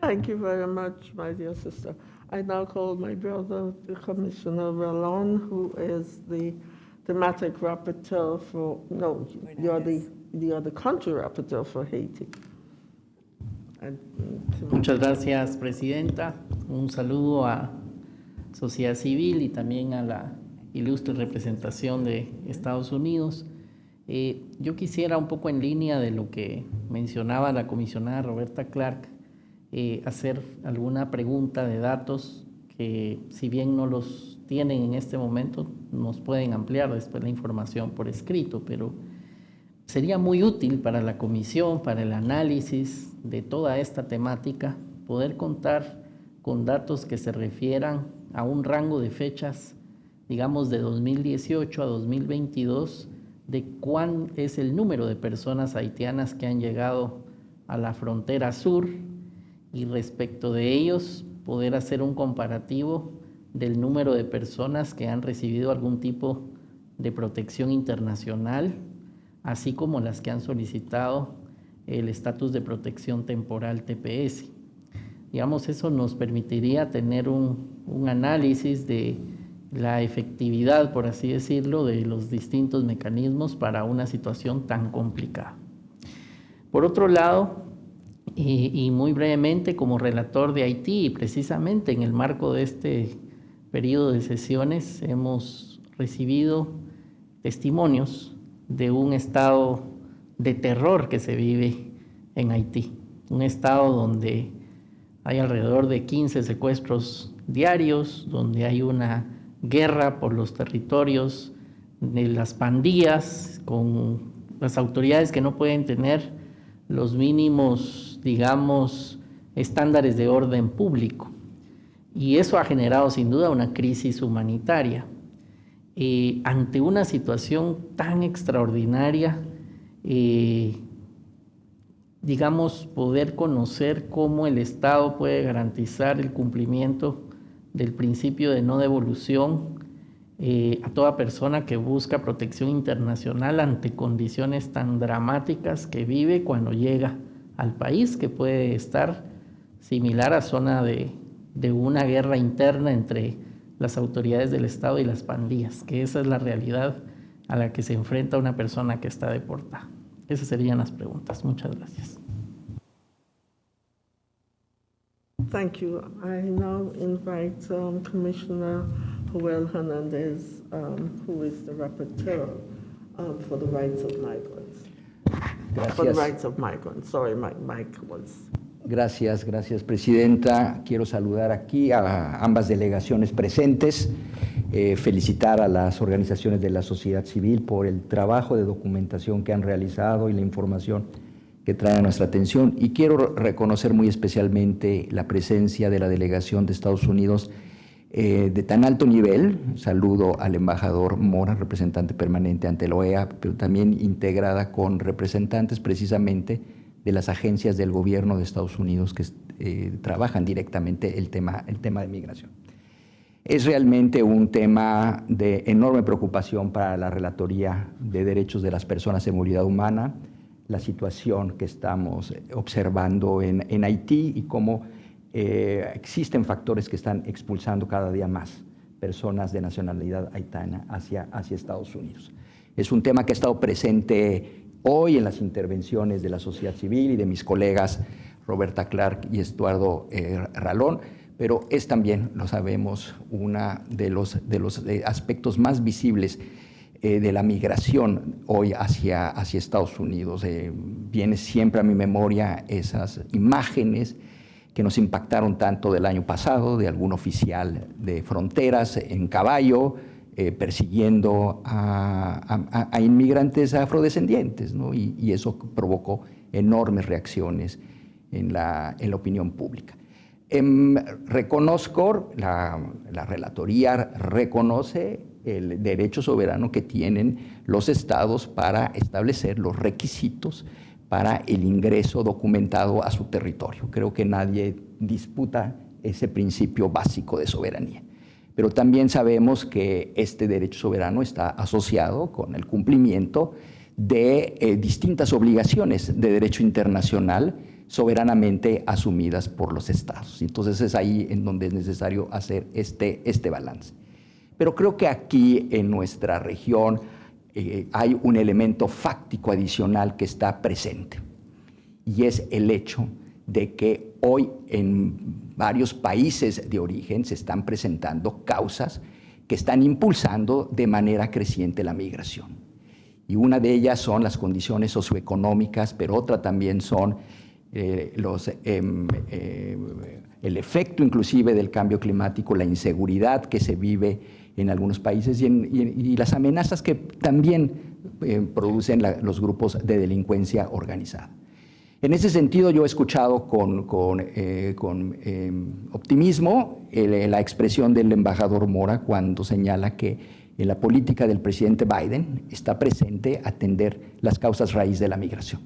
Thank you very much, my dear sister. I now call my brother, Commissioner Ralón, who is the thematic rapporteur for, no, you're the, the country rapporteur for Haiti. Muchas gracias, Presidenta. Un saludo a sociedad civil y también a la ilustre representación de Estados Unidos. Eh, yo quisiera un poco en línea de lo que mencionaba la comisionada Roberta Clark, eh, hacer alguna pregunta de datos que si bien no los tienen en este momento, nos pueden ampliar después la información por escrito, pero sería muy útil para la comisión, para el análisis de toda esta temática, poder contar con datos que se refieran a un rango de fechas, digamos de 2018 a 2022, de cuán es el número de personas haitianas que han llegado a la frontera sur y respecto de ellos poder hacer un comparativo del número de personas que han recibido algún tipo de protección internacional, así como las que han solicitado el estatus de protección temporal TPS. Digamos, eso nos permitiría tener un, análisis de la efectividad, por así decirlo, de los distintos mecanismos para una situación tan complicada. Por otro lado, y, muy brevemente, como relator de Haití, precisamente en el marco de este periodo de sesiones, hemos recibido testimonios de un estado de terror que se vive en Haití. Un estado donde hay alrededor de 15 secuestros diarios, donde hay una guerra por los territorios de las pandillas, con las autoridades que no pueden tener los mínimos, digamos, estándares de orden público. Y eso ha generado sin duda una crisis humanitaria. Eh, ante una situación tan extraordinaria, eh, digamos, poder conocer cómo el Estado puede garantizar el cumplimiento del principio de no devolución eh, a toda persona que busca protección internacional ante condiciones tan dramáticas que vive cuando llega al país, que puede estar similar a zona de, de una guerra interna entre las autoridades del Estado y las pandillas, que esa es la realidad a la que se enfrenta una persona que está deportada. Esas serían las preguntas. Muchas gracias. Thank you. I now invite um, Commissioner Joel Hernandez, um, who is the rapporteur um, for the rights of migrants. Gracias. For the rights of migrants. Sorry, my mic was. Gracias, gracias, Presidenta. Quiero saludar aquí a ambas delegaciones presentes, eh, felicitar a las organizaciones de la sociedad civil por el trabajo de documentación que han realizado y la información que trae a nuestra atención. Y quiero reconocer muy especialmente la presencia de la delegación de Estados Unidos eh, de tan alto nivel. Saludo al embajador Mora, representante permanente ante la OEA, pero también integrada con representantes precisamente de las agencias del gobierno de Estados Unidos que eh, trabajan directamente el tema, el tema de migración. Es realmente un tema de enorme preocupación para la Relatoría de Derechos de las Personas en Movilidad Humana, la situación que estamos observando en, en Haití y cómo eh, existen factores que están expulsando cada día más personas de nacionalidad haitana hacia, hacia Estados Unidos. Es un tema que ha estado presente hoy en las intervenciones de la sociedad civil y de mis colegas Roberta Clark y Estuardo eh, Ralón, pero es también, lo sabemos, uno de los, los aspectos más visibles eh, de la migración hoy hacia, Estados Unidos. Eh, viene siempre a mi memoria esas imágenes que nos impactaron tanto del año pasado, de algún oficial de fronteras en caballo, eh, persiguiendo a, inmigrantes afrodescendientes, ¿no? y, eso provocó enormes reacciones en la, opinión pública. Em, reconozco, la relatoría reconoce el derecho soberano que tienen los estados para establecer los requisitos para el ingreso documentado a su territorio. Creo que nadie disputa ese principio básico de soberanía. Pero también sabemos que este derecho soberano está asociado con el cumplimiento de eh, distintas obligaciones de derecho internacional soberanamente asumidas por los estados. Entonces es ahí en donde es necesario hacer este, este balance. Pero creo que aquí en nuestra región eh, hay un elemento fáctico adicional que está presente y es el hecho de que hoy en varios países de origen se están presentando causas que están impulsando de manera creciente la migración. Y una de ellas son las condiciones socioeconómicas, pero otra también son eh, em, eh, el efecto inclusive del cambio climático, la inseguridad que se vive en algunos países y, las amenazas que también eh, producen los grupos de delincuencia organizada. En ese sentido, yo he escuchado con, eh, em, optimismo la expresión del embajador Mora cuando señala que en la política del presidente Biden está presente atender las causas raíz de la migración.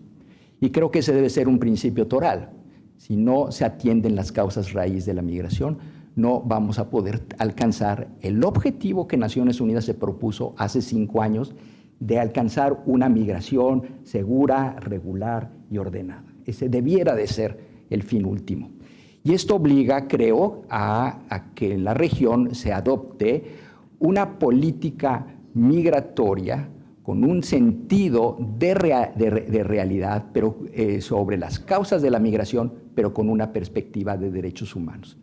Y creo que ese debe ser un principio toral. Si no se atienden las causas raíz de la migración, no vamos a poder alcanzar el objetivo que Naciones Unidas se propuso hace cinco años de alcanzar una migración segura, regular y ordenada. Ese debiera de ser el fin último. Y esto obliga, creo, a, que en la región se adopte una política migratoria con un sentido de, realidad pero, eh, sobre las causas de la migración, pero con una perspectiva de derechos humanos.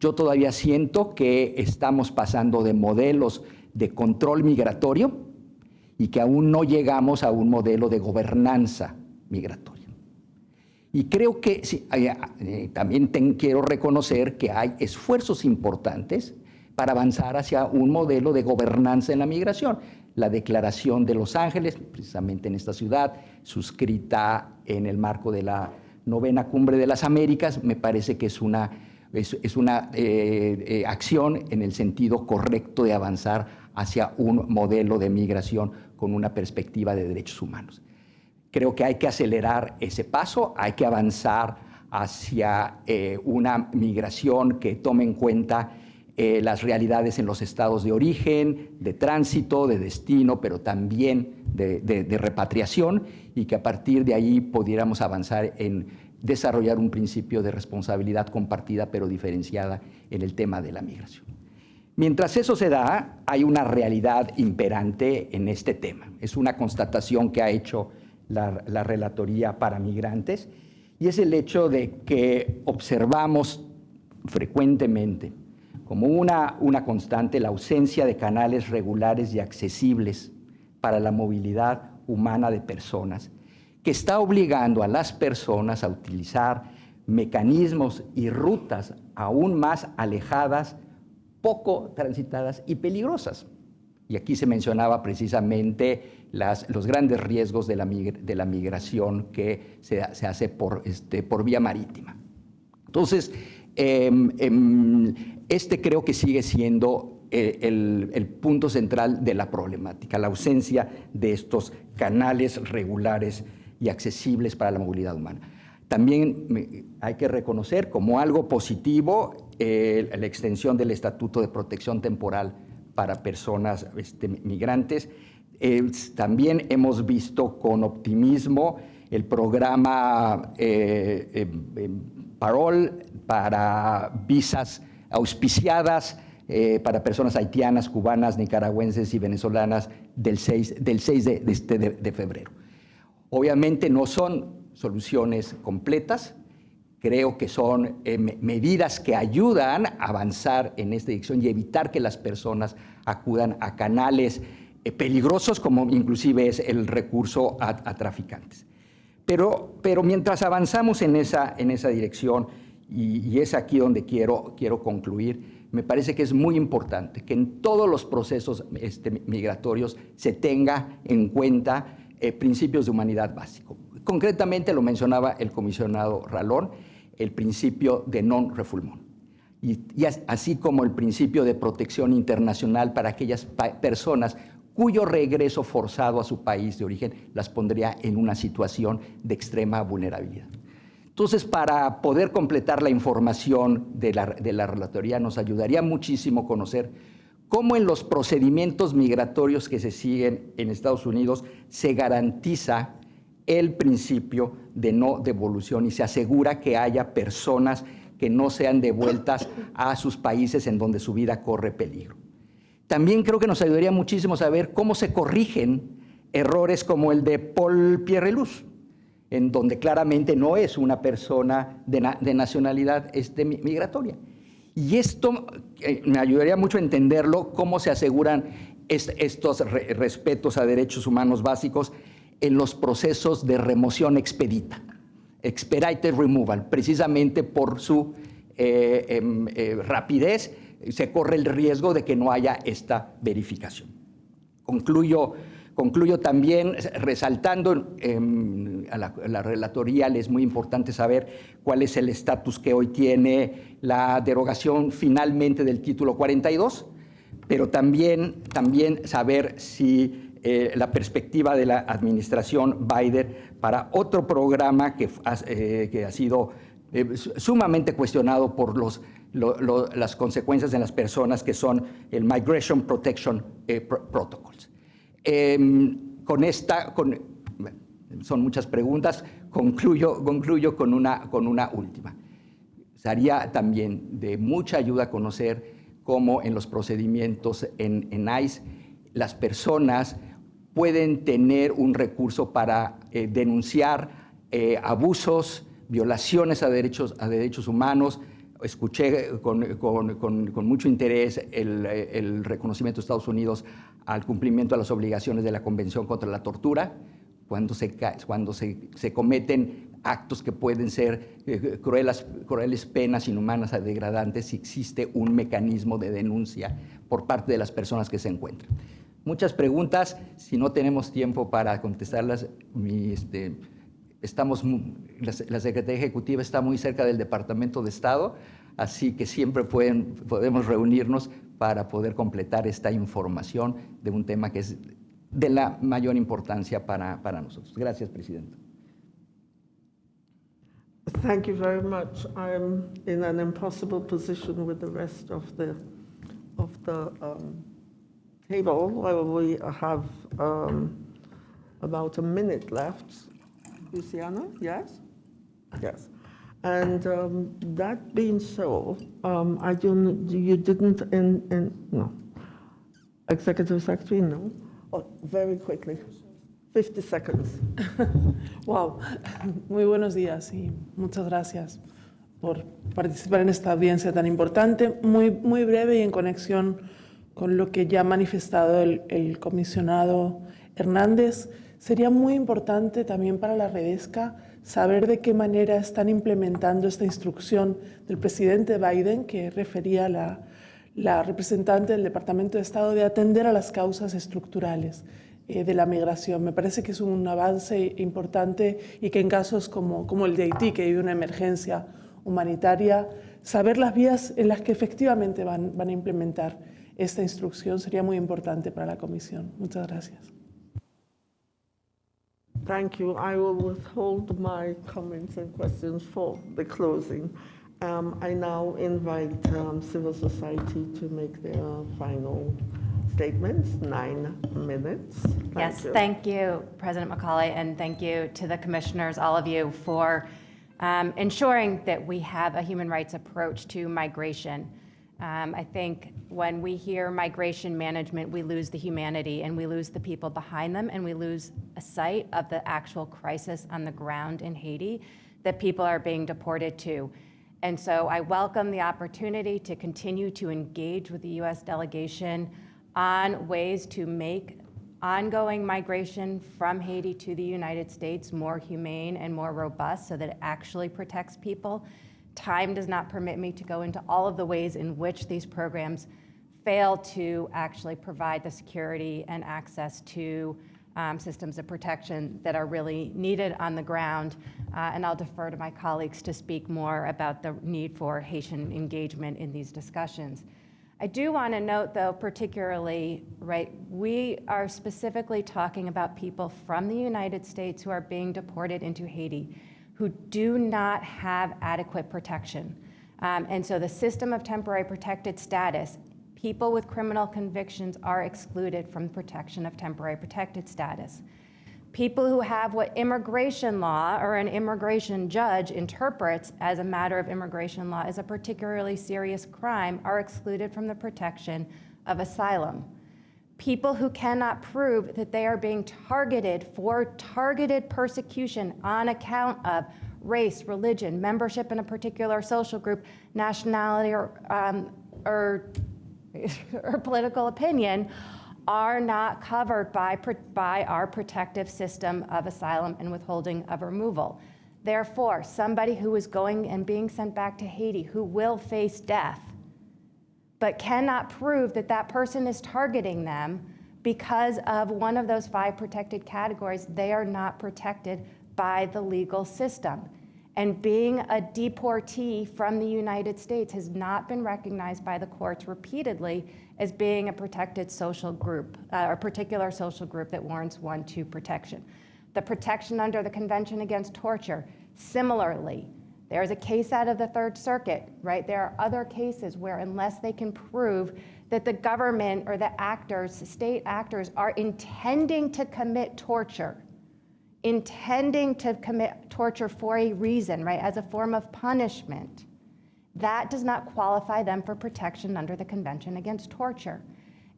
Yo todavía siento que estamos pasando de modelos de control migratorio y que aún no llegamos a un modelo de gobernanza migratoria. Y creo que eh, también quiero reconocer que hay esfuerzos importantes para avanzar hacia un modelo de gobernanza en la migración. La Declaración de Los Ángeles, precisamente en esta ciudad, suscrita en el marco de la novena cumbre de las Américas, me parece que es una es, una eh, eh, acción en el sentido correcto de avanzar hacia un modelo de migración con una perspectiva de derechos humanos. Creo que hay que acelerar ese paso, hay que avanzar hacia eh, una migración que tome en cuenta las realidades en los estados de origen, de tránsito, de destino, pero también de, de repatriación, y que a partir de ahí pudiéramos avanzar en desarrollar un principio de responsabilidad compartida pero diferenciada en el tema de la migración. Mientras eso se da, hay una realidad imperante en este tema. Es una constatación que ha hecho la, Relatoría para Migrantes y es el hecho de que observamos frecuentemente como una, una constante la ausencia de canales regulares y accesibles para la movilidad humana de personas que está obligando a las personas a utilizar mecanismos y rutas aún más alejadas, poco transitadas y peligrosas. Y aquí se mencionaba precisamente los grandes riesgos de la, migración que se, hace por, este, por vía marítima. Entonces, em, em, este creo que sigue siendo eh, el, punto central de la problemática, la ausencia de estos canales regulares y accesibles para la movilidad humana. También hay que reconocer como algo positivo eh, la extensión del Estatuto de Protección Temporal para personas este, migrantes. también hemos visto con optimismo el programa eh, eh, Parol para visas auspiciadas para personas haitianas, cubanas, nicaragüenses y venezolanas del 6, del 6 de, este, de febrero. Obviamente no son soluciones completas. Creo que son eh, me- medidas que ayudan a avanzar en esta dirección y evitar que las personas acudan a canales eh, peligrosos como inclusive es el recurso a, traficantes. Pero, pero mientras avanzamos en esa, en esa dirección, y, es aquí donde quiero, quiero concluir, me parece que es muy importante que en todos los procesos este, migratorios se tenga en cuenta eh, principios de humanidad básicos. Concretamente lo mencionaba el comisionado Ralón, el principio de non-refoulement. Y, y as- así como el principio de protección internacional para aquellas personas cuyo regreso forzado a su país de origen las pondría en una situación de extrema vulnerabilidad. Entonces, para poder completar la información de la, de la relatoría, nos ayudaría muchísimo conocer cómo en los procedimientos migratorios que se siguen en Estados Unidos se garantiza el principio de no devolución y se asegura que haya personas que no sean devueltas a sus países en donde su vida corre peligro. También creo que nos ayudaría muchísimo saber cómo se corrigen errores como el de Paul Pierreluz, en donde claramente no es una persona de, na- de nacionalidad este, mi- migratoria. Y esto eh, me ayudaría mucho a entenderlo, cómo se aseguran est- estos re- respetos a derechos humanos básicos en los procesos de remoción expedita, expedited removal, precisamente por su eh, em, eh, rapidez, se corre el riesgo de que no haya esta verificación. Concluyo, concluyo también resaltando em, a, la, relatoría, le es muy importante saber cuál es el estatus que hoy tiene la derogación finalmente del título 42, pero también, también saber si eh, la perspectiva de la administración Biden para otro programa que, eh, que ha sido eh, su- sumamente cuestionado por los, lo- lo- las consecuencias en las personas, que son el Migration Protection eh, Pro- Protocols. Em, con esta, con, son muchas preguntas, concluyo, concluyo con, una, con una última. Sería también de mucha ayuda conocer cómo en los procedimientos en, en ICE las personas pueden tener un recurso para eh, denunciar eh, abusos, violaciones a derechos, a derechos humanos. Escuché con, mucho interés el, reconocimiento de Estados Unidos al cumplimiento de las obligaciones de la Convención contra la Tortura, cuando se, cuando se, cometen actos que pueden ser eh, crueles, crueles penas inhumanas o degradantes si existe un mecanismo de denuncia por parte de las personas que se encuentran. Muchas preguntas, si no tenemos tiempo para contestarlas, este, estamos, la, Secretaría Ejecutiva está muy cerca del Departamento de Estado, así que siempre pueden, podemos reunirnos para poder completar esta información de un tema que es de la mayor importancia para, para nosotros. Gracias, Presidente. Thank you very much. I'm in an impossible position with the rest of the, of the um, table. We have um, about a minute left. Luciana, yes? Yes. And um, that being so, um, I don't, you didn't, in, in, no. Executive Secretary, no? Oh, Very quickly, 50 seconds. Wow, muy buenos días y muchas gracias por participar en esta audiencia tan importante, muy, muy breve y en conexión con lo que ya ha manifestado el, comisionado Hernández. Sería muy importante también para la Redesca saber de qué manera están implementando esta instrucción del presidente Biden que refería la, la representante del Departamento de Estado de atender a las causas estructurales eh, de la migración. Me parece que es un avance importante y que en casos como, el de Haití, que hay una emergencia humanitaria, saber las vías en las que efectivamente van a implementar esta instrucción sería muy importante para la Comisión. Muchas gracias. Thank you. I will withhold my comments and questions for the closing. Um, I now invite um, civil society to make their final statements, nine minutes. Thank Yes, you. thank you, President Macaulay, and thank you to the commissioners, all of you, for um, ensuring that we have a human rights approach to migration. Um, I think when we hear migration management, we lose the humanity and we lose the people behind them and we lose a sight of the actual crisis on the ground in Haiti. that people are being deported to. And so I welcome the opportunity to continue to engage with the U.S. delegation on ways to make ongoing migration from Haiti to the United States more humane and more robust so that it actually protects people. Time does not permit me to go into all of the ways in which these programs fail to actually provide the security and access to um, systems of protection that are really needed on the ground. Uh, and I'll defer to my colleagues to speak more about the need for Haitian engagement in these discussions. I do want to note, though, particularly, right, we are specifically talking about people from the United States who are being deported into Haiti who do not have adequate protection. Um, and so the system of temporary protected status, people with criminal convictions are excluded from protection of temporary protected status people who have what immigration law or an immigration judge interprets as a matter of immigration law as a particularly serious crime are excluded from the protection of asylum. People who cannot prove that they are being targeted for targeted persecution on account of race, religion, membership in a particular social group, nationality, or, um, or, or political opinion are not covered by, by our protective system of asylum and withholding of removal. Therefore, somebody who is going and being sent back to Haiti who will face death, but cannot prove that that person is targeting them because of one of those five protected categories, they are not protected by the legal system. And being a deportee from the United States has not been recognized by the courts repeatedly as being a protected social group, uh, a particular social group that warrants one two protection. The protection under the Convention Against Torture, similarly, there's a case out of the Third Circuit, right? There are other cases where, unless they can prove that the government or the actors, state actors, are intending to commit torture, intending to commit torture for a reason, right, as a form of punishment, that does not qualify them for protection under the Convention Against Torture.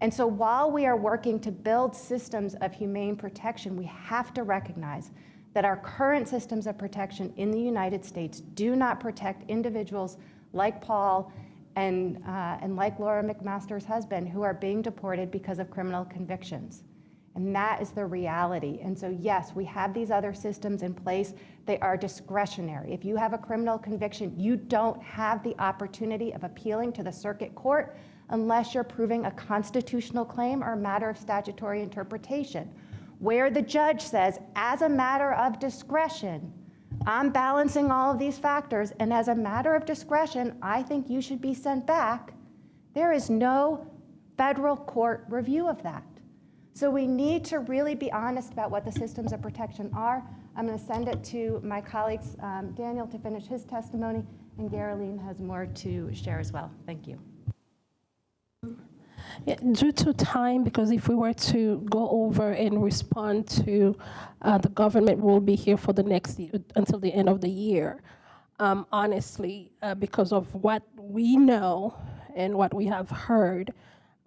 And so while we are working to build systems of humane protection, we have to recognize that our current systems of protection in the United States do not protect individuals like Paul and, uh, and like Laura McMaster's husband who are being deported because of criminal convictions. And that is the reality. And so, yes, we have these other systems in place. They are discretionary. If you have a criminal conviction, you don't have the opportunity of appealing to the circuit court unless you're proving a constitutional claim or a matter of statutory interpretation, where the judge says, as a matter of discretion, I'm balancing all of these factors, and as a matter of discretion, I think you should be sent back. There is no federal court review of that. So we need to really be honest about what the systems of protection are. I'm going to send it to my colleagues, um, Daniel, to finish his testimony, and Geraldine has more to share as well. Thank you. Yeah, due to time, because if we were to go over and respond to uh, the government we'll be here for the next until the end of the year. Um, honestly, uh, because of what we know and what we have heard,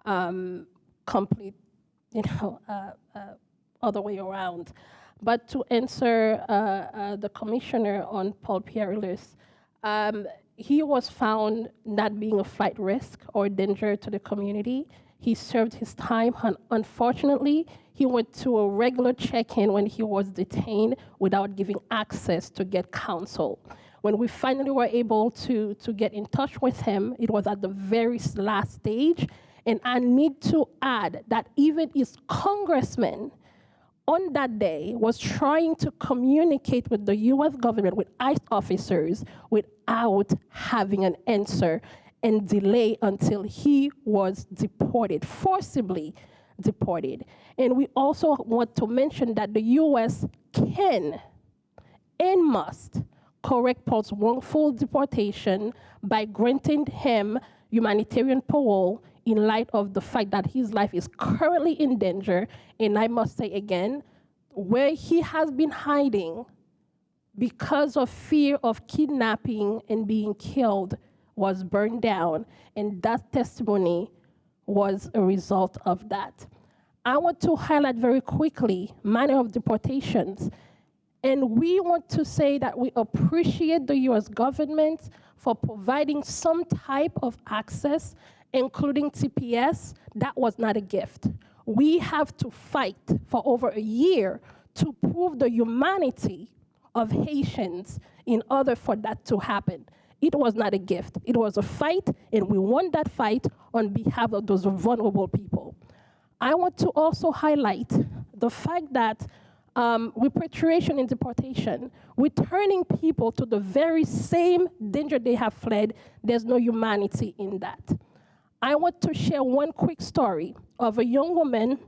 um, complete you know, uh, uh, other way around. But to answer uh, uh, the commissioner on Paul Pierrilus, um, he was found not being a flight risk or a danger to the community. He served his time, and unfortunately, he went to a regular check-in when he was detained without giving access to get counsel. When we finally were able to, to get in touch with him, it was at the very last stage, and I need to add that even his congressman on that day was trying to communicate with the US government, with ICE officers, without having an answer and delay until he was deported, forcibly deported. And we also want to mention that the US can and must correct Paul's wrongful deportation by granting him humanitarian parole in light of the fact that his life is currently in danger. And I must say again, where he has been hiding because of fear of kidnapping and being killed was burned down. And that testimony was a result of that. I want to highlight very quickly manner of deportations. And we want to say that we appreciate the US government for providing some type of access, including TPS. That was not a gift. We have to fight for over a year to prove the humanity of Haitians in order for that to happen. It was not a gift. It was a fight, and we won that fight on behalf of those vulnerable people. I want to also highlight the fact that um, repatriation and deportation, returning people to the very same danger they have fled, there's no humanity in that. I want to share one quick story of a young woman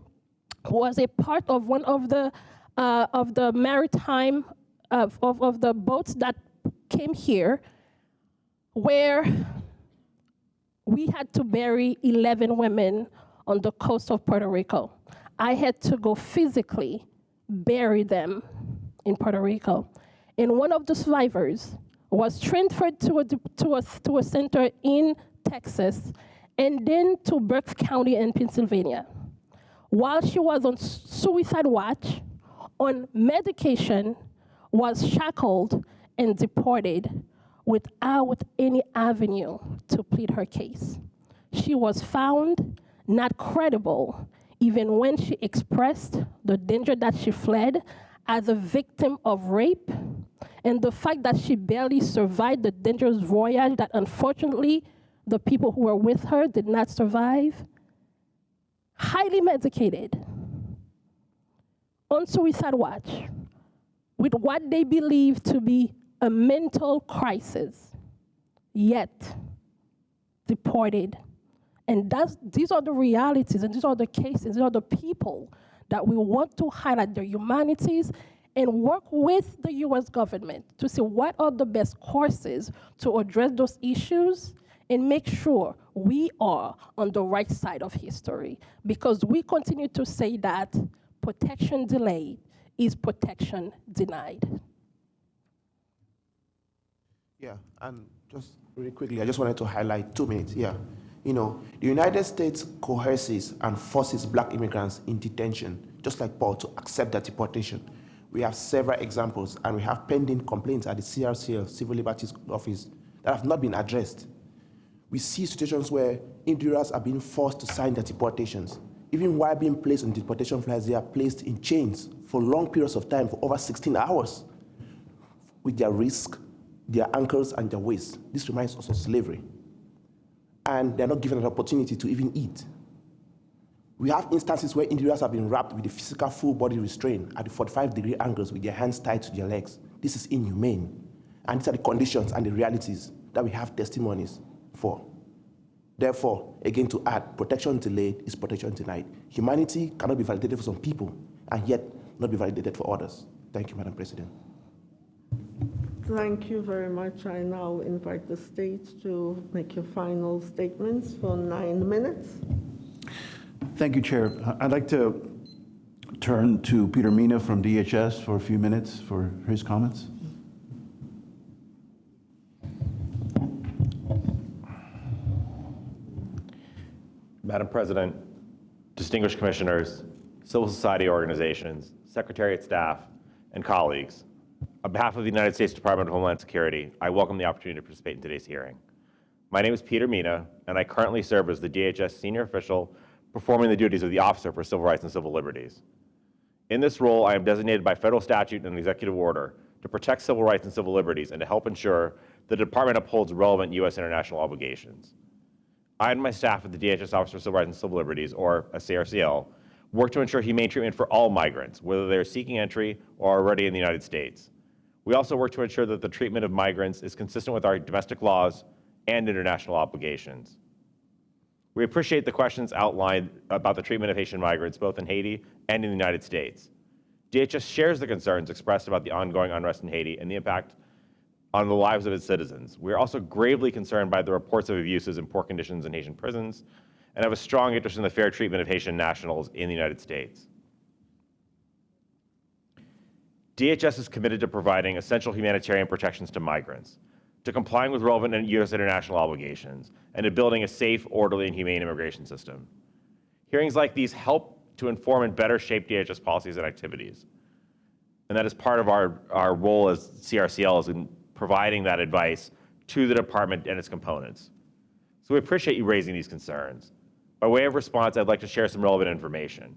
who was a part of one of the, uh, of the maritime, of, of, of the boats that came here, where we had to bury 11 women on the coast of Puerto Rico. I had to go physically bury them in Puerto Rico. And one of the survivors was transferred to a, to a, to a center in Texas and then to Berks County in Pennsylvania. While she was on suicide watch, on medication, was shackled and deported without any avenue to plead her case. She was found not credible even when she expressed the danger that she fled as a victim of rape and the fact that she barely survived the dangerous voyage that unfortunately the people who were with her did not survive. Highly medicated, on suicide watch, with what they believe to be a mental crisis, yet deported and that's, these are the realities and these are the cases, these are the people that we want to highlight their humanities and work with the US government to see what are the best courses to address those issues and make sure we are on the right side of history because we continue to say that protection delayed is protection denied. Yeah, and just really quickly, I just wanted to highlight two minutes. Yeah. You know, the United States coerces and forces black immigrants in detention, just like Paul, to accept that deportation. We have several examples, and we have pending complaints at the CRCL, Civil Liberties Office, that have not been addressed. We see situations where individuals are being forced to sign their deportations. Even while being placed on deportation flights, they are placed in chains for long periods of time, for over 16 hours, with their wrists, their ankles, and their waists. This reminds us of slavery and they're not given an opportunity to even eat. We have instances where individuals have been wrapped with a physical full body restraint at 45 degree angles with their hands tied to their legs. This is inhumane. And these are the conditions and the realities that we have testimonies for. Therefore, again to add, protection delayed is protection denied. Humanity cannot be validated for some people and yet not be validated for others. Thank you, Madam President. Thank you very much. I now invite the state to make your final statements for nine minutes. Thank you, Chair. I'd like to turn to Peter Mina from DHS for a few minutes for his comments. Madam President, distinguished commissioners, civil society organizations, secretariat staff, and colleagues, on behalf of the United States Department of Homeland Security, I welcome the opportunity to participate in today's hearing. My name is Peter Mina, and I currently serve as the DHS senior official performing the duties of the Officer for Civil Rights and Civil Liberties. In this role, I am designated by federal statute and executive order to protect civil rights and civil liberties and to help ensure the Department upholds relevant U.S. international obligations. I and my staff at the DHS Office for Civil Rights and Civil Liberties, or CRCL, work to ensure humane treatment for all migrants, whether they are seeking entry or already in the United States. We also work to ensure that the treatment of migrants is consistent with our domestic laws and international obligations. We appreciate the questions outlined about the treatment of Haitian migrants, both in Haiti and in the United States. DHS shares the concerns expressed about the ongoing unrest in Haiti and the impact on the lives of its citizens. We are also gravely concerned by the reports of abuses and poor conditions in Haitian prisons and have a strong interest in the fair treatment of Haitian nationals in the United States. DHS is committed to providing essential humanitarian protections to migrants, to complying with relevant U.S. international obligations, and to building a safe, orderly, and humane immigration system. Hearings like these help to inform and better shape DHS policies and activities. and that is part of our, our role as CRCL is providing that advice to the department and its components. So we appreciate you raising these concerns. By way of response, I'd like to share some relevant information.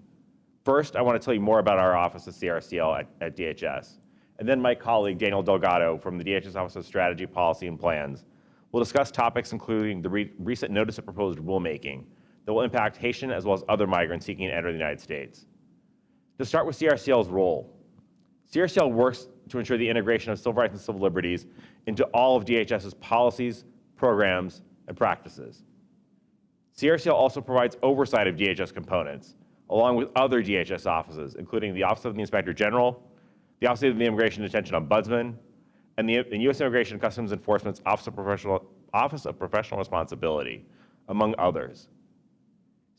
First, I want to tell you more about our office of CRCL at, at DHS. And then my colleague, Daniel Delgado from the DHS Office of Strategy, Policy, and Plans will discuss topics including the re recent notice of proposed rulemaking that will impact Haitian as well as other migrants seeking to enter the United States. To start with CRCL's role, CRCL works to ensure the integration of civil rights and civil liberties into all of DHS's policies, programs, and practices. CRCL also provides oversight of DHS components, along with other DHS offices, including the Office of the Inspector General, the Office of the Immigration Detention Ombudsman, and the U.S. Immigration and Customs Enforcement's Office of, Professional, Office of Professional Responsibility, among others.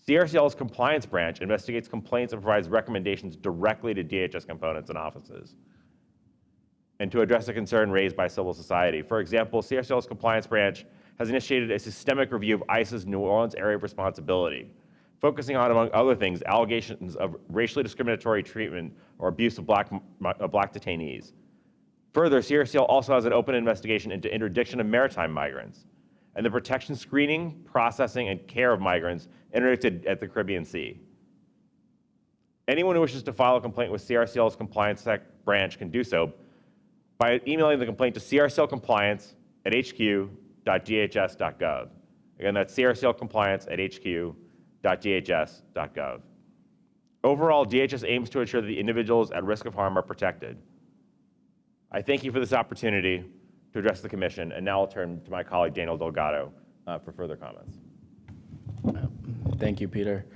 CRCL's compliance branch investigates complaints and provides recommendations directly to DHS components and offices. And to address a concern raised by civil society, for example, CRCL's compliance branch has initiated a systemic review of ICE's New Orleans area of responsibility, focusing on, among other things, allegations of racially discriminatory treatment or abuse of black, black detainees. Further, CRCL also has an open investigation into interdiction of maritime migrants and the protection, screening, processing, and care of migrants interdicted at the Caribbean Sea. Anyone who wishes to file a complaint with CRCL's compliance branch can do so by emailing the complaint to crclcompliance at hq.dhs.gov. Again, that's crclcompliance at hq.dhs.gov. Overall, DHS aims to ensure that the individuals at risk of harm are protected. I thank you for this opportunity to address the commission, and now I'll turn to my colleague Daniel Delgado uh, for further comments. Thank you, Peter.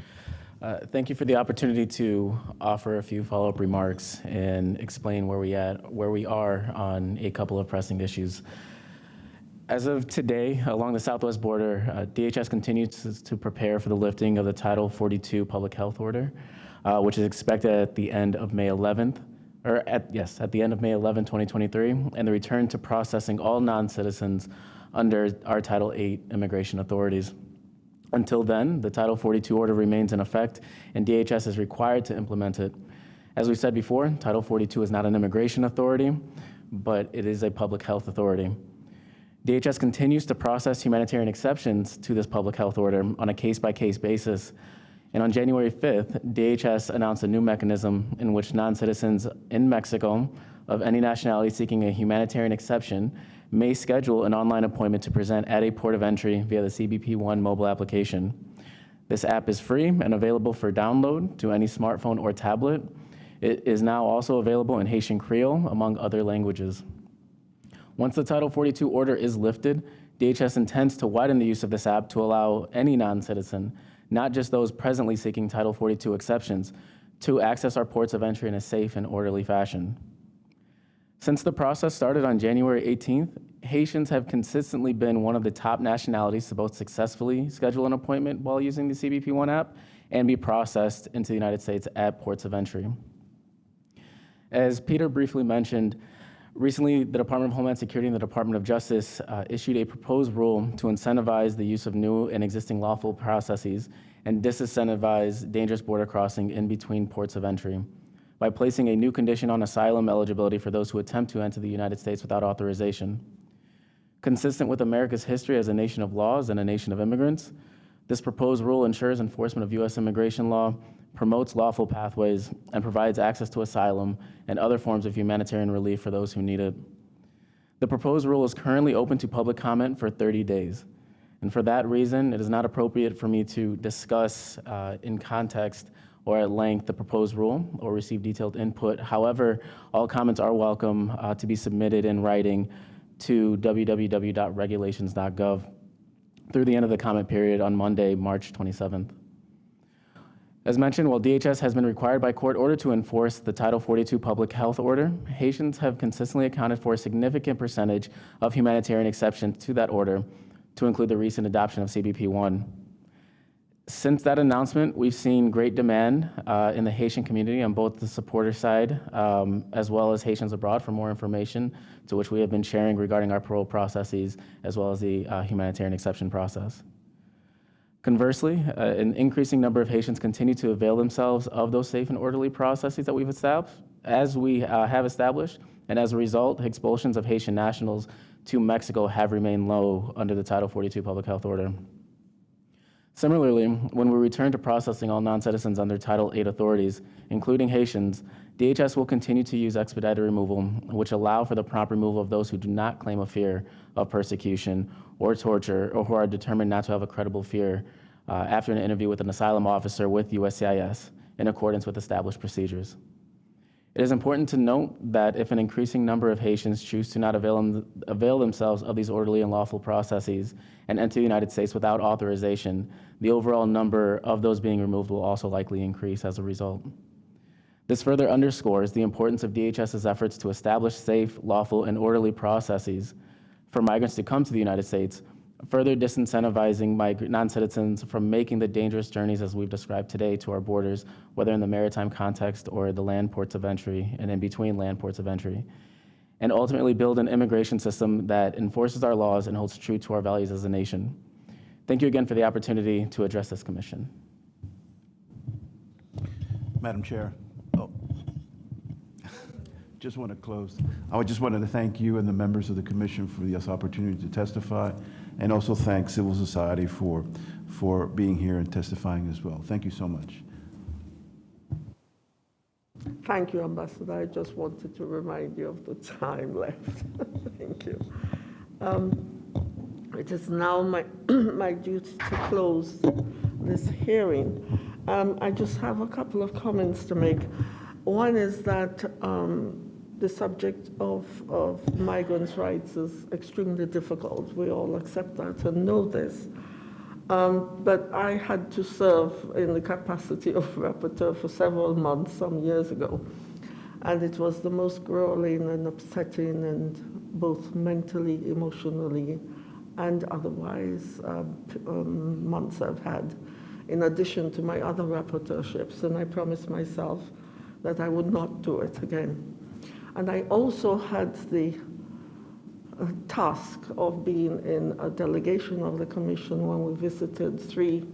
Uh, thank you for the opportunity to offer a few follow-up remarks and explain where we at where we are on a couple of pressing issues. As of today, along the southwest border, uh, DHS continues to, prepare for the lifting of the Title 42 public health order, uh, which is expected at the end of May 11th, or at yes, at the end of May 11, 2023, and the return to processing all non-citizens under our Title 8 immigration authorities. Until then, the Title 42 order remains in effect, and DHS is required to implement it. As we said before, Title 42 is not an immigration authority, but it is a public health authority. DHS continues to process humanitarian exceptions to this public health order on a case-by-case -case basis. And on January 5th, DHS announced a new mechanism in which non-citizens in Mexico of any nationality seeking a humanitarian exception may schedule an online appointment to present at a port of entry via the CBP One mobile application. This app is free and available for download to any smartphone or tablet. It is now also available in Haitian Creole, among other languages. Once the Title 42 order is lifted, DHS intends to widen the use of this app to allow any non-citizen, not just those presently seeking Title 42 exceptions, to access our ports of entry in a safe and orderly fashion. Since the process started on January 18th, Haitians have consistently been one of the top nationalities to both successfully schedule an appointment while using the CBP One app and be processed into the United States at ports of entry. As Peter briefly mentioned, recently the Department of Homeland Security and the Department of Justice uh, issued a proposed rule to incentivize the use of new and existing lawful processes and disincentivize dangerous border crossing in between ports of entry by placing a new condition on asylum eligibility for those who attempt to enter the United States without authorization. Consistent with America's history as a nation of laws and a nation of immigrants, this proposed rule ensures enforcement of U.S. immigration law, promotes lawful pathways, and provides access to asylum and other forms of humanitarian relief for those who need it. The proposed rule is currently open to public comment for 30 days. And for that reason, it is not appropriate for me to discuss uh, in context or at length the proposed rule or receive detailed input. However, all comments are welcome uh, to be submitted in writing to www.regulations.gov through the end of the comment period on Monday, March 27th. As mentioned, while DHS has been required by court order to enforce the Title 42 public health order, Haitians have consistently accounted for a significant percentage of humanitarian exceptions to that order, to include the recent adoption of CBP One. Since that announcement, we've seen great demand uh, in the Haitian community on both the supporter side um, as well as Haitians abroad for more information, to which we have been sharing regarding our parole processes as well as the uh, humanitarian exception process. Conversely, uh, an increasing number of Haitians continue to avail themselves of those safe and orderly processes that we've established, as we uh, have established, and as a result, expulsions of Haitian nationals to Mexico have remained low under the Title 42 Public Health Order. Similarly, when we return to processing all non-citizens under Title VIII authorities, including Haitians, DHS will continue to use expedited removal, which allow for the prompt removal of those who do not claim a fear of persecution or torture, or who are determined not to have a credible fear uh, after an interview with an asylum officer with USCIS in accordance with established procedures. It is important to note that if an increasing number of Haitians choose to not avail, avail, themselves of these orderly and lawful processes and enter the United States without authorization, the overall number of those being removed will also likely increase as a result. This further underscores the importance of DHS's efforts to establish safe, lawful, and orderly processes for migrants to come to the United States, further disincentivizing non-citizens from making the dangerous journeys as we've described today to our borders, whether in the maritime context or the land ports of entry and in between land ports of entry, and ultimately build an immigration system that enforces our laws and holds true to our values as a nation. Thank you again for the opportunity to address this commission. Madam Chair, oh. just want to close. I just wanted to thank you and the members of the commission for this opportunity to testify and also thank civil society for, for being here and testifying as well. Thank you so much. Thank you, Ambassador. I just wanted to remind you of the time left. Thank you. Um, it is now my, my duty to close this hearing. Um, I just have a couple of comments to make. One is that um, the subject of, of migrants' rights is extremely difficult. We all accept that and know this. Um, but I had to serve in the capacity of rapporteur for several months some years ago. And it was the most grueling and upsetting and both mentally, emotionally, and otherwise uh, um, months I've had, in addition to my other rapporteurships. And I promised myself that I would not do it again. And I also had the uh, task of being in a delegation of the Commission when we visited three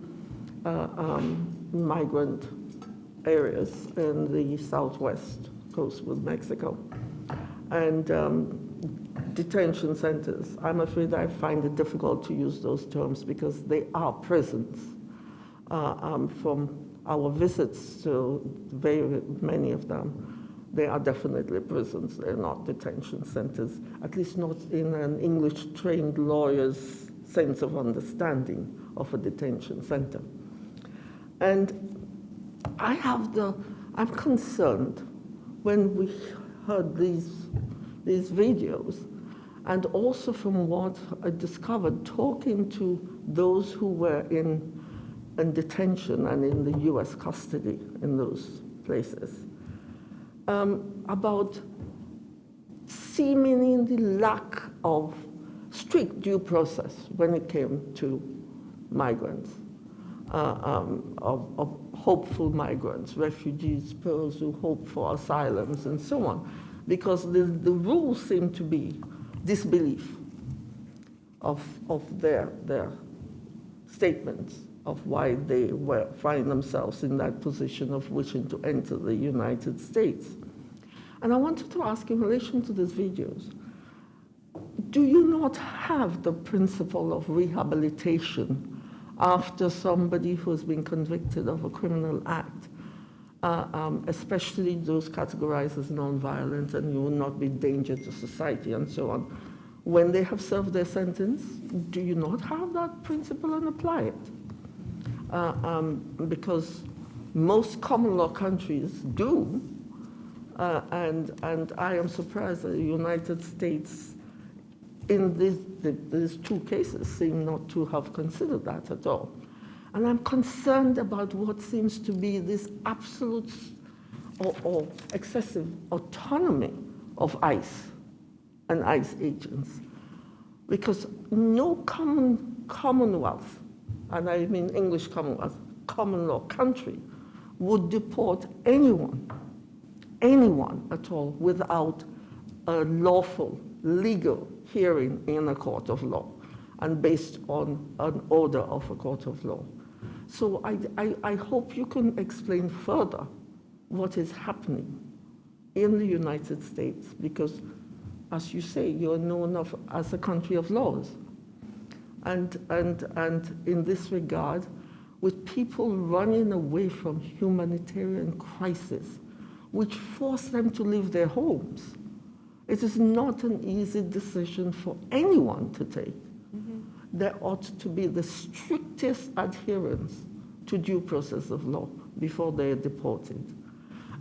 uh, um, migrant areas in the southwest coast with Mexico. And um, detention centers. I'm afraid I find it difficult to use those terms because they are prisons. Uh, um, from our visits to very many of them, they are definitely prisons. They're not detention centers, at least not in an English-trained lawyer's sense of understanding of a detention center. And I have the, I'm concerned when we heard these, these videos and also from what I discovered talking to those who were in, in detention and in the US custody in those places um, about seemingly the lack of strict due process when it came to migrants, uh, um, of, of, hopeful migrants, refugees, those who hope for asylums, and so on, because the, the seem to be disbelief of, of their, their statements of why they were, find themselves in that position of wishing to enter the United States. And I wanted to ask in relation to these videos, do you not have the principle of rehabilitation after somebody who has been convicted of a criminal act, uh, um, especially those categorized as nonviolent and you will not be danger to society and so on. When they have served their sentence, do you not have that principle and apply it? Uh, um, because most common law countries do, uh, and, and I am surprised that the United States, in these, these two cases, seem not to have considered that at all. And I'm concerned about what seems to be this absolute or, or excessive autonomy of ICE and ICE agents. Because no common commonwealth, and I mean English commonwealth, uh, common law country, would deport anyone anyone at all without a lawful, legal hearing in a court of law and based on an order of a court of law. So I, I, I hope you can explain further what is happening in the United States because, as you say, you're known of, as a country of laws. And, and, and in this regard, with people running away from humanitarian crisis, which force them to leave their homes, it is not an easy decision for anyone to take. There ought to be the strictest adherence to due process of law before they are deported.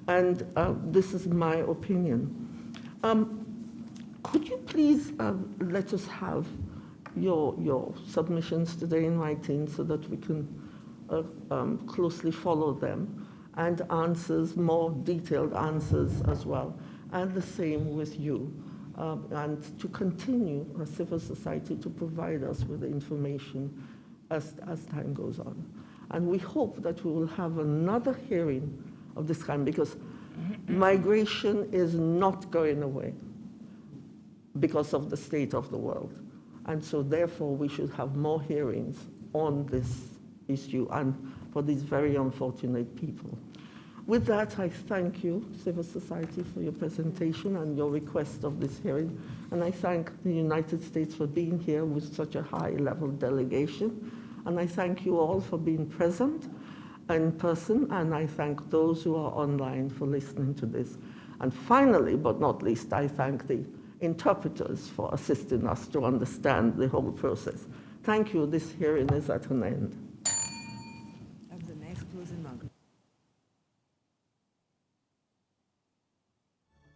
And uh, this is my opinion. Um, could you please uh, let us have your, your submissions today in writing so that we can uh, um, closely follow them and answers, more detailed answers as well. And the same with you. Um, and to continue as civil society to provide us with the information as, as time goes on. And we hope that we will have another hearing of this kind because migration is not going away because of the state of the world. And so therefore we should have more hearings on this issue and for these very unfortunate people. With that, I thank you, civil society, for your presentation and your request of this hearing. And I thank the United States for being here with such a high-level delegation. And I thank you all for being present in person, and I thank those who are online for listening to this. And finally, but not least, I thank the interpreters for assisting us to understand the whole process. Thank you. This hearing is at an end.